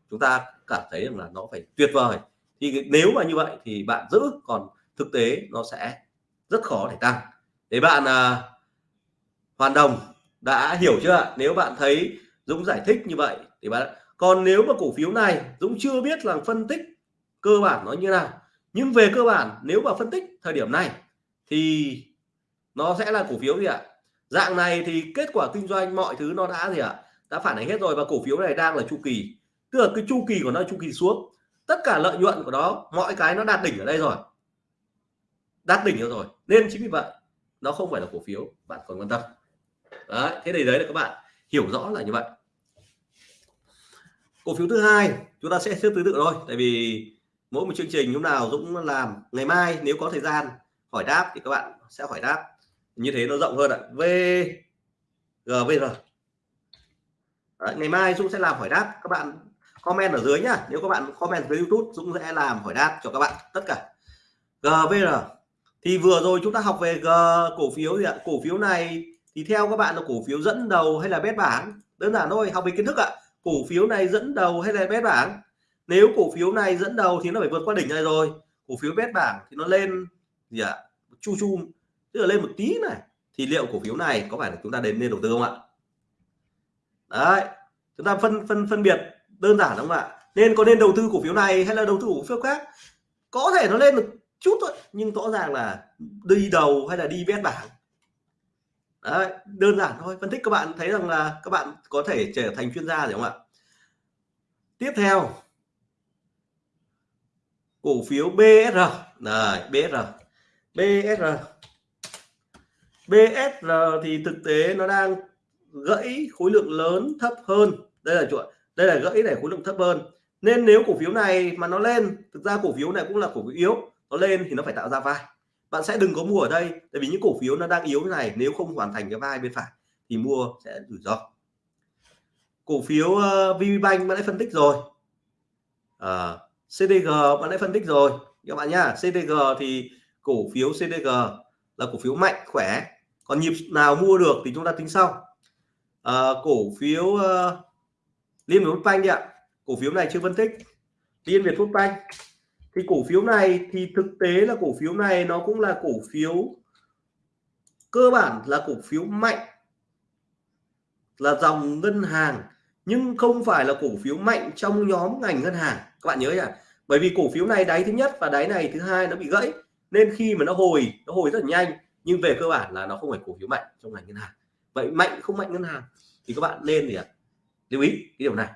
chúng ta cảm thấy rằng là nó phải tuyệt vời, thì nếu mà như vậy thì bạn giữ, còn thực tế nó sẽ rất khó để tăng. Để bạn à, hoàn đồng đã hiểu chưa nếu bạn thấy Dũng giải thích như vậy thì bạn, còn nếu mà cổ phiếu này Dũng chưa biết là phân tích cơ bản nó như nào, nhưng về cơ bản nếu mà phân tích thời điểm này thì nó sẽ là cổ phiếu gì ạ? Dạng này thì kết quả kinh doanh mọi thứ nó đã gì ạ? Đã phản ánh hết rồi và cổ phiếu này đang là chu kỳ. Tức là cái chu kỳ của nó chu kỳ xuống. Tất cả lợi nhuận của nó, mọi cái nó đạt đỉnh ở đây rồi. Đạt đỉnh rồi. Nên chính vì vậy, nó không phải là cổ phiếu, bạn còn quan tâm. Đấy, thế thì đấy là các bạn hiểu rõ là như vậy. Cổ phiếu thứ hai, chúng ta sẽ xếp thứ tự thôi. Tại vì mỗi một chương trình lúc nào Dũng làm, ngày mai nếu có thời gian hỏi đáp thì các bạn sẽ hỏi đáp như thế nó rộng hơn ạ. VGVR Đấy, ngày mai Dũng sẽ làm hỏi đáp. Các bạn comment ở dưới nhá. Nếu các bạn comment với YouTube Dũng sẽ làm hỏi đáp cho các bạn tất cả. GVR thì vừa rồi chúng ta học về G cổ phiếu gì ạ? Cổ phiếu này thì theo các bạn là cổ phiếu dẫn đầu hay là bét bảng? Đơn giản thôi học về kiến thức ạ. Cổ phiếu này dẫn đầu hay là bét bảng? Nếu cổ phiếu này dẫn đầu thì nó phải vượt qua đỉnh này rồi. Cổ phiếu bét bảng thì nó lên gì ạ? Chu chu tức là lên một tí này thì liệu cổ phiếu này có phải là chúng ta đến nên đầu tư không ạ? Đấy chúng ta phân phân phân biệt đơn giản không ạ? Nên có nên đầu tư cổ phiếu này hay là đầu tư cổ phiếu khác? Có thể nó lên được chút thôi nhưng rõ ràng là đi đầu hay là đi bét bảng. Đấy, đơn giản thôi phân tích các bạn thấy rằng là các bạn có thể trở thành chuyên gia rồi không ạ? Tiếp theo cổ phiếu BSR này BSR BSR BSR thì thực tế nó đang gãy khối lượng lớn thấp hơn. Đây là chuột, đây là gãy để khối lượng thấp hơn. Nên nếu cổ phiếu này mà nó lên thực ra cổ phiếu này cũng là cổ phiếu yếu nó lên thì nó phải tạo ra vai. Bạn sẽ đừng có mua ở đây tại vì những cổ phiếu nó đang yếu như này nếu không hoàn thành cái vai bên phải thì mua sẽ rủi ro. Cổ phiếu uh, ờ, VPBank bạn đã phân tích rồi. Ờ, uh, CDG bạn đã phân tích rồi. Các bạn nhá CDG thì cổ phiếu CDG là cổ phiếu mạnh khỏe còn nhịp nào mua được thì chúng ta tính sau. À, cổ phiếu uh, Liên Việt banh đi ạ. Cổ phiếu này chưa phân tích. Liên Việt Phúc banh thì cổ phiếu này thì thực tế là cổ phiếu này nó cũng là cổ phiếu cơ bản là cổ phiếu mạnh. Là dòng ngân hàng nhưng không phải là cổ phiếu mạnh trong nhóm ngành ngân hàng. Các bạn nhớ nhỉ? Bởi vì cổ phiếu này đáy thứ nhất và đáy này thứ hai nó bị gãy nên khi mà nó hồi nó hồi rất là nhanh nhưng về cơ bản là nó không phải cổ phiếu mạnh trong ngành ngân hàng. Vậy mạnh không mạnh ngân hàng thì các bạn nên gì ạ? Lưu ý cái điều này.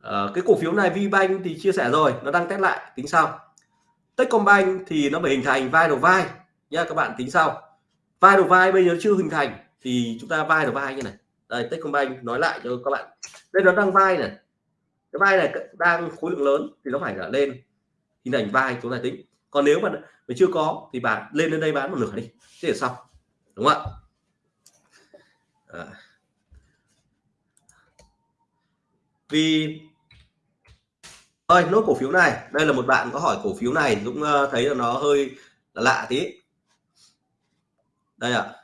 À, cái cổ phiếu này VBank thì chia sẻ rồi nó đang test lại tính sau. Techcombank thì nó phải hình thành vai đầu vai nha các bạn tính sau. Vai đầu vai bây giờ chưa hình thành thì chúng ta vai đầu vai như này. Đây Techcombank nói lại cho các bạn. Đây nó đang vai này. Cái vai này đang khối lượng lớn thì nó phải là lên. Hình thành vai chúng ta tính còn nếu mà, mà chưa có thì bạn lên lên đây bán một nửa đi thế là xong đúng không ạ à. vì ơi nốt cổ phiếu này đây là một bạn có hỏi cổ phiếu này cũng thấy là nó hơi là lạ tí đây ạ à.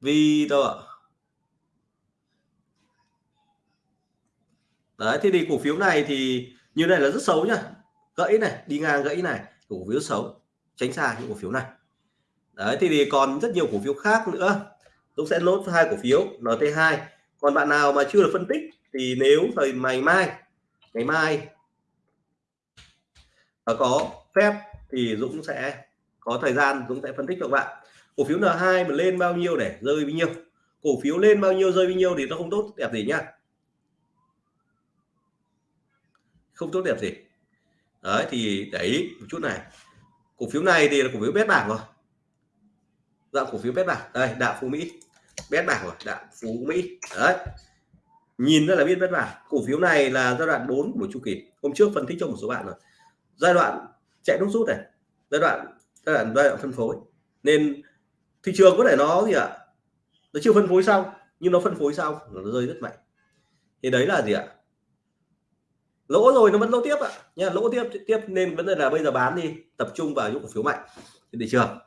vì đâu ạ đấy thế thì cổ phiếu này thì như này là rất xấu nhá gãy này đi ngang gãy này cổ phiếu xấu tránh xa những cổ phiếu này. Đấy thì, thì còn rất nhiều cổ phiếu khác nữa. Dũng sẽ nốt hai cổ phiếu NT2 còn bạn nào mà chưa được phân tích thì nếu thời ngày mai ngày mai có phép thì Dũng sẽ có thời gian Dũng sẽ phân tích cho các bạn. Cổ phiếu N2 mà lên bao nhiêu để rơi bao nhiêu? Cổ phiếu lên bao nhiêu rơi bao nhiêu thì nó không tốt đẹp gì nhá. Không tốt đẹp gì đấy, thì để ý một chút này. Cổ phiếu này thì là cổ phiếu bét bảng rồi. Dạng cổ phiếu bét bảng. Đây đạo phú mỹ. Bét bảng rồi đạo phú mỹ. Đấy. Nhìn rất là biết bét bảng. Cổ phiếu này là giai đoạn 4 của chu kỳ. Hôm trước phân tích cho một số bạn rồi. Giai đoạn chạy nút rút này. Giai đoạn giai đoạn giai đoạn phân phối. Nên thị trường có thể nó gì ạ? Nó chưa phân phối xong, nhưng nó phân phối xong, nó rơi rất mạnh. Thì đấy là gì ạ? Lỗ rồi nó vẫn lỗ tiếp ạ. Nha lỗ tiếp tiếp nên vấn đề là bây giờ bán đi tập trung vào những cổ phiếu mạnh trên thị trường.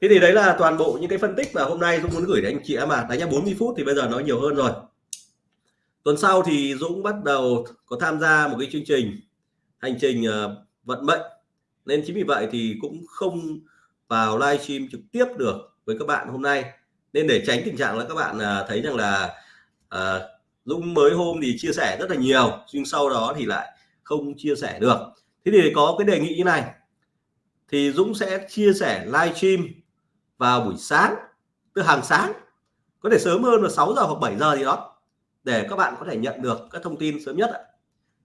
Thế thì đấy là toàn bộ những cái phân tích mà hôm nay Dũng muốn gửi đến anh chị em mà đánh nhá 40 phút thì bây giờ nó nhiều hơn rồi. Tuần sau thì Dũng bắt đầu có tham gia một cái chương trình hành trình uh, vận mệnh. Nên chính vì vậy thì cũng không vào livestream trực tiếp được với các bạn hôm nay. Nên để tránh tình trạng là các bạn uh, thấy rằng là uh, Dũng mới hôm thì chia sẻ rất là nhiều, nhưng sau đó thì lại không chia sẻ được. Thế thì có cái đề nghị như này. Thì Dũng sẽ chia sẻ livestream vào buổi sáng từ hàng sáng. Có thể sớm hơn là 6 giờ hoặc 7 giờ gì đó, để các bạn có thể nhận được các thông tin sớm nhất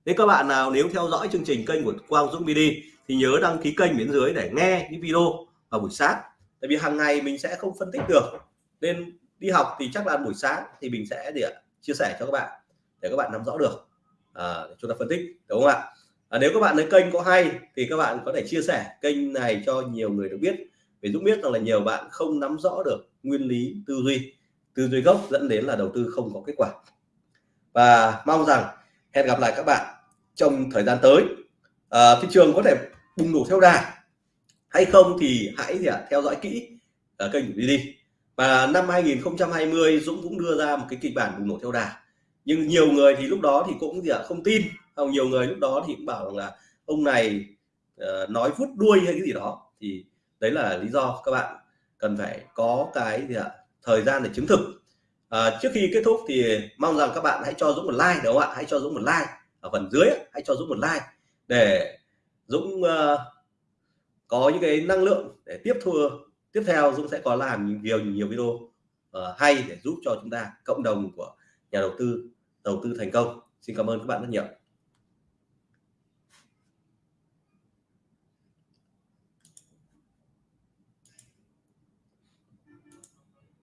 nếu các bạn nào nếu theo dõi chương trình kênh của Quang Dũng BD thì nhớ đăng ký kênh bên dưới để nghe những video vào buổi sáng. Tại vì hàng ngày mình sẽ không phân tích được, nên đi học thì chắc là buổi sáng thì mình sẽ để chia sẻ cho các bạn để các bạn nắm rõ được à, chúng ta phân tích đúng không ạ? À, nếu các bạn thấy kênh có hay thì các bạn có thể chia sẻ kênh này cho nhiều người được biết. Vì Dũng biết rằng là nhiều bạn không nắm rõ được nguyên lý tư duy tư duy gốc dẫn đến là đầu tư không có kết quả. Và mong rằng hẹn gặp lại các bạn trong thời gian tới. À, thị trường có thể bùng nổ theo đà. Hay không thì hãy gì à, theo dõi kỹ ở kênh của đi và năm 2020 Dũng cũng đưa ra một cái kịch bản bùng nổ theo đà. Nhưng nhiều người thì lúc đó thì cũng gì ạ không tin. Không nhiều người lúc đó thì cũng bảo rằng là ông này uh, nói vút đuôi hay cái gì đó. Thì đấy là lý do các bạn cần phải có cái gì ạ thời gian để chứng thực. À, trước khi kết thúc thì mong rằng các bạn hãy cho Dũng một like đúng không ạ? Hãy cho Dũng một like. Ở phần dưới hãy cho Dũng một like để Dũng uh, có những cái năng lượng để tiếp thu tiếp theo Dũng sẽ có làm nhiều nhiều video uh, hay để giúp cho chúng ta cộng đồng của nhà đầu tư đầu tư thành công. Xin cảm ơn các bạn rất nhiều.